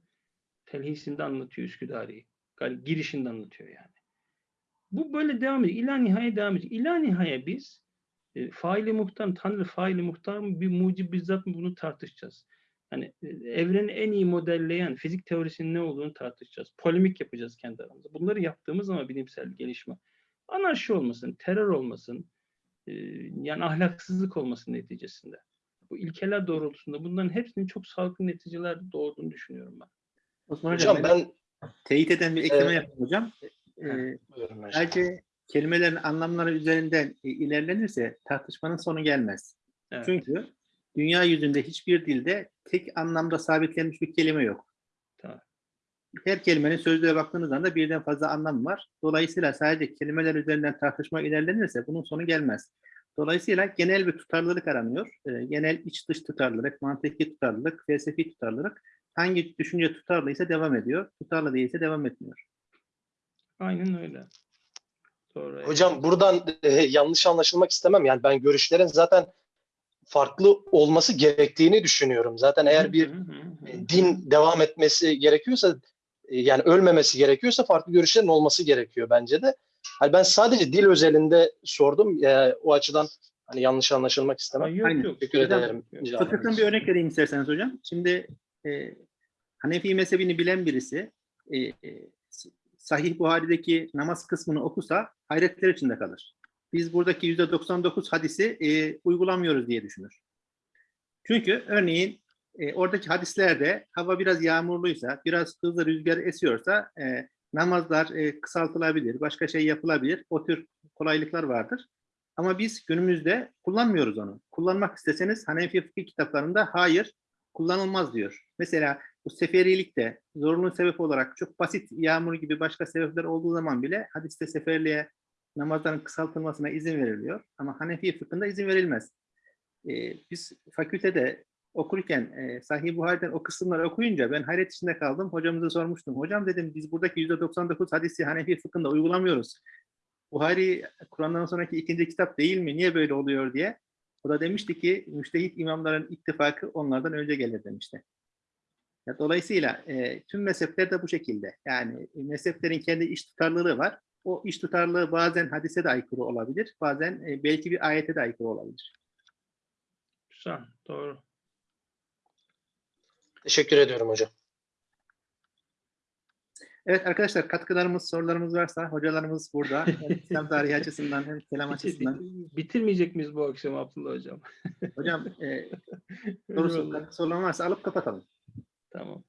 Telhisinde anlatıyor Üsküdari. Gal- girişinde anlatıyor yani. Bu böyle devam ediyor. İla nihaya devam ediyor. İla nihaya biz e, faili muhtar, Tanrı faili muhtar mı, bir mucib bizzat mı bunu tartışacağız. Hani e, evreni en iyi modelleyen fizik teorisinin ne olduğunu tartışacağız. Polemik yapacağız kendi aramızda. Bunları yaptığımız ama bilimsel gelişme. Anarşi olmasın, terör olmasın, e, yani ahlaksızlık olmasın neticesinde. Bu ilkeler doğrultusunda bunların hepsinin çok sağlıklı neticeler doğurduğunu düşünüyorum ben. Osman Hocam, Hocam ben teyit eden bir ekleme Evet. yapayım hocam. Hocam. Sadece kelimelerin anlamları üzerinden e, ilerlenirse tartışmanın sonu gelmez. Evet. Çünkü dünya yüzünde hiçbir dilde tek anlamda sabitlenmiş bir kelime yok. Tamam. Her kelimenin sözlüğe baktığınız anda birden fazla anlam var. Dolayısıyla sadece kelimeler üzerinden tartışma ilerlenirse bunun sonu gelmez. Dolayısıyla genel bir tutarlılık aranıyor. Ee, genel iç dış tutarlılık, mantıki tutarlılık, felsefi tutarlılık. Hangi düşünce tutarlıysa devam ediyor. Tutarlı değilse devam etmiyor. Aynen öyle. Doğru. Hocam buradan e, yanlış anlaşılmak istemem. Yani ben görüşlerin zaten farklı olması gerektiğini düşünüyorum. Zaten eğer bir din devam etmesi gerekiyorsa e, yani ölmemesi gerekiyorsa farklı görüşlerin olması gerekiyor bence de. Hani ben sadece dil özelinde sordum. E, o açıdan hani yanlış anlaşılmak istemem. Yok, Aynen. yok. Teşekkür Hocam, ederim. Fıkıhtan bir örnek vereyim isterseniz hocam. Şimdi e, Hanefi mezhebini bilen birisi e, e, Sahih Buhari'deki namaz kısmını okusa hayretler içinde kalır. Biz buradaki %99 hadisi e, uygulamıyoruz diye düşünür. Çünkü örneğin e, oradaki hadislerde hava biraz yağmurluysa, biraz hızlı rüzgar esiyorsa e, namazlar e, kısaltılabilir, başka şey yapılabilir. O tür kolaylıklar vardır. Ama biz günümüzde kullanmıyoruz onu. Kullanmak isteseniz Hanefi fıkıh kitaplarında hayır kullanılmaz diyor. Mesela bu seferilikte zorunlu sebep olarak çok basit yağmur gibi başka sebepler olduğu zaman bile hadiste seferliğe namazların kısaltılmasına izin veriliyor. Ama Hanefi fıkhında izin verilmez. Ee, biz fakültede okurken e, Sahih Buhari'den o kısımları okuyunca ben hayret içinde kaldım. Hocamıza sormuştum. Hocam dedim biz buradaki %99 hadisi Hanefi fıkhında uygulamıyoruz. Buhari Kur'an'dan sonraki ikinci kitap değil mi? Niye böyle oluyor diye. O da demişti ki müştehit imamların ittifakı onlardan önce gelir demişti. Ya, dolayısıyla e, tüm mezhepler de bu şekilde. Yani e, mezheplerin kendi iş tutarlılığı var. O iş tutarlılığı bazen hadise de aykırı olabilir. Bazen e, belki bir ayete de aykırı olabilir. Güzel. Doğru. Teşekkür ediyorum hocam. Evet arkadaşlar katkılarımız, sorularımız varsa hocalarımız burada. Hem İslam tarihi açısından hem kelam açısından. Bitirmeyecek miyiz bu akşam Abdullah Hocam? Hocam e, sorusu, katkı sorulan varsa alıp kapatalım. Tamam.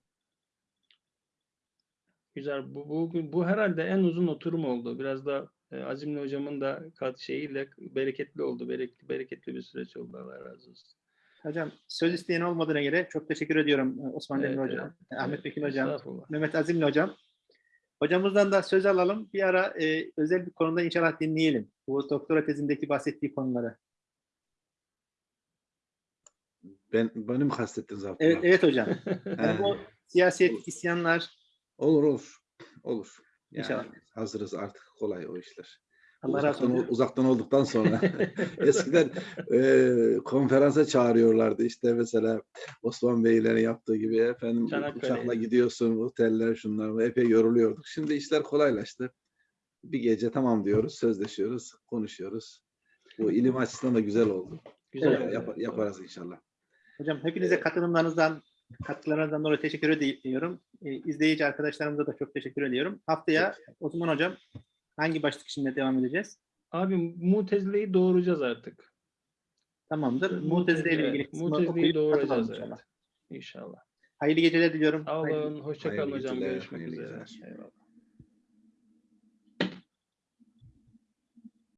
Güzel. Bu, bu, bu herhalde en uzun oturum oldu. Biraz da e, Azimli Hocam'ın da kat şeyiyle bereketli oldu. Bereketli, bereketli bir süreç oldu. Allah razı olsun. Hocam söz isteyen olmadığına göre çok teşekkür ediyorum e, Osman Evet, Demir Hocam, evet. Ahmet Bekir Hocam. Mehmet Azimli Hocam. Hocamızdan da söz alalım. Bir ara e, özel bir konuda inşallah dinleyelim. Bu doktora tezindeki bahsettiği konuları. Ben beni mi kastettiniz Abdullah? Evet, evet hocam. Yani bu siyaset, isyanlar, Olur olur. Olur. Yani İnşallah. hazırız artık kolay o işler. Allah razı uzaktan, olsun. uzaktan olduktan sonra eskiden e, konferansa çağırıyorlardı işte mesela Osman Beylerin yaptığı gibi efendim Çanakkale'ye. uçakla gidiyorsun oteller şunlar bu, epey yoruluyorduk. Şimdi işler kolaylaştı. Bir gece tamam diyoruz, sözleşiyoruz, konuşuyoruz. Bu ilim açısından da güzel oldu. Güzel. Evet, yaparız inşallah. Hocam hepinize katılımlarınızdan, katkılarınızdan dolayı teşekkür ediyorum. E, izleyici arkadaşlarımıza da çok teşekkür ediyorum. Haftaya Osman Hocam hangi başlık içinde devam edeceğiz? Abi Mutezile'yi doğuracağız artık. Tamamdır. Mutezile ile ilgili kısmı Mutezile'yi doğuracağız evet. inşallah. İnşallah. Hayırlı geceler diliyorum. Sağ olun. Hoşça kalın Hayırlı hocam. geceler, Görüşmek üzere. geceler. Eyvallah.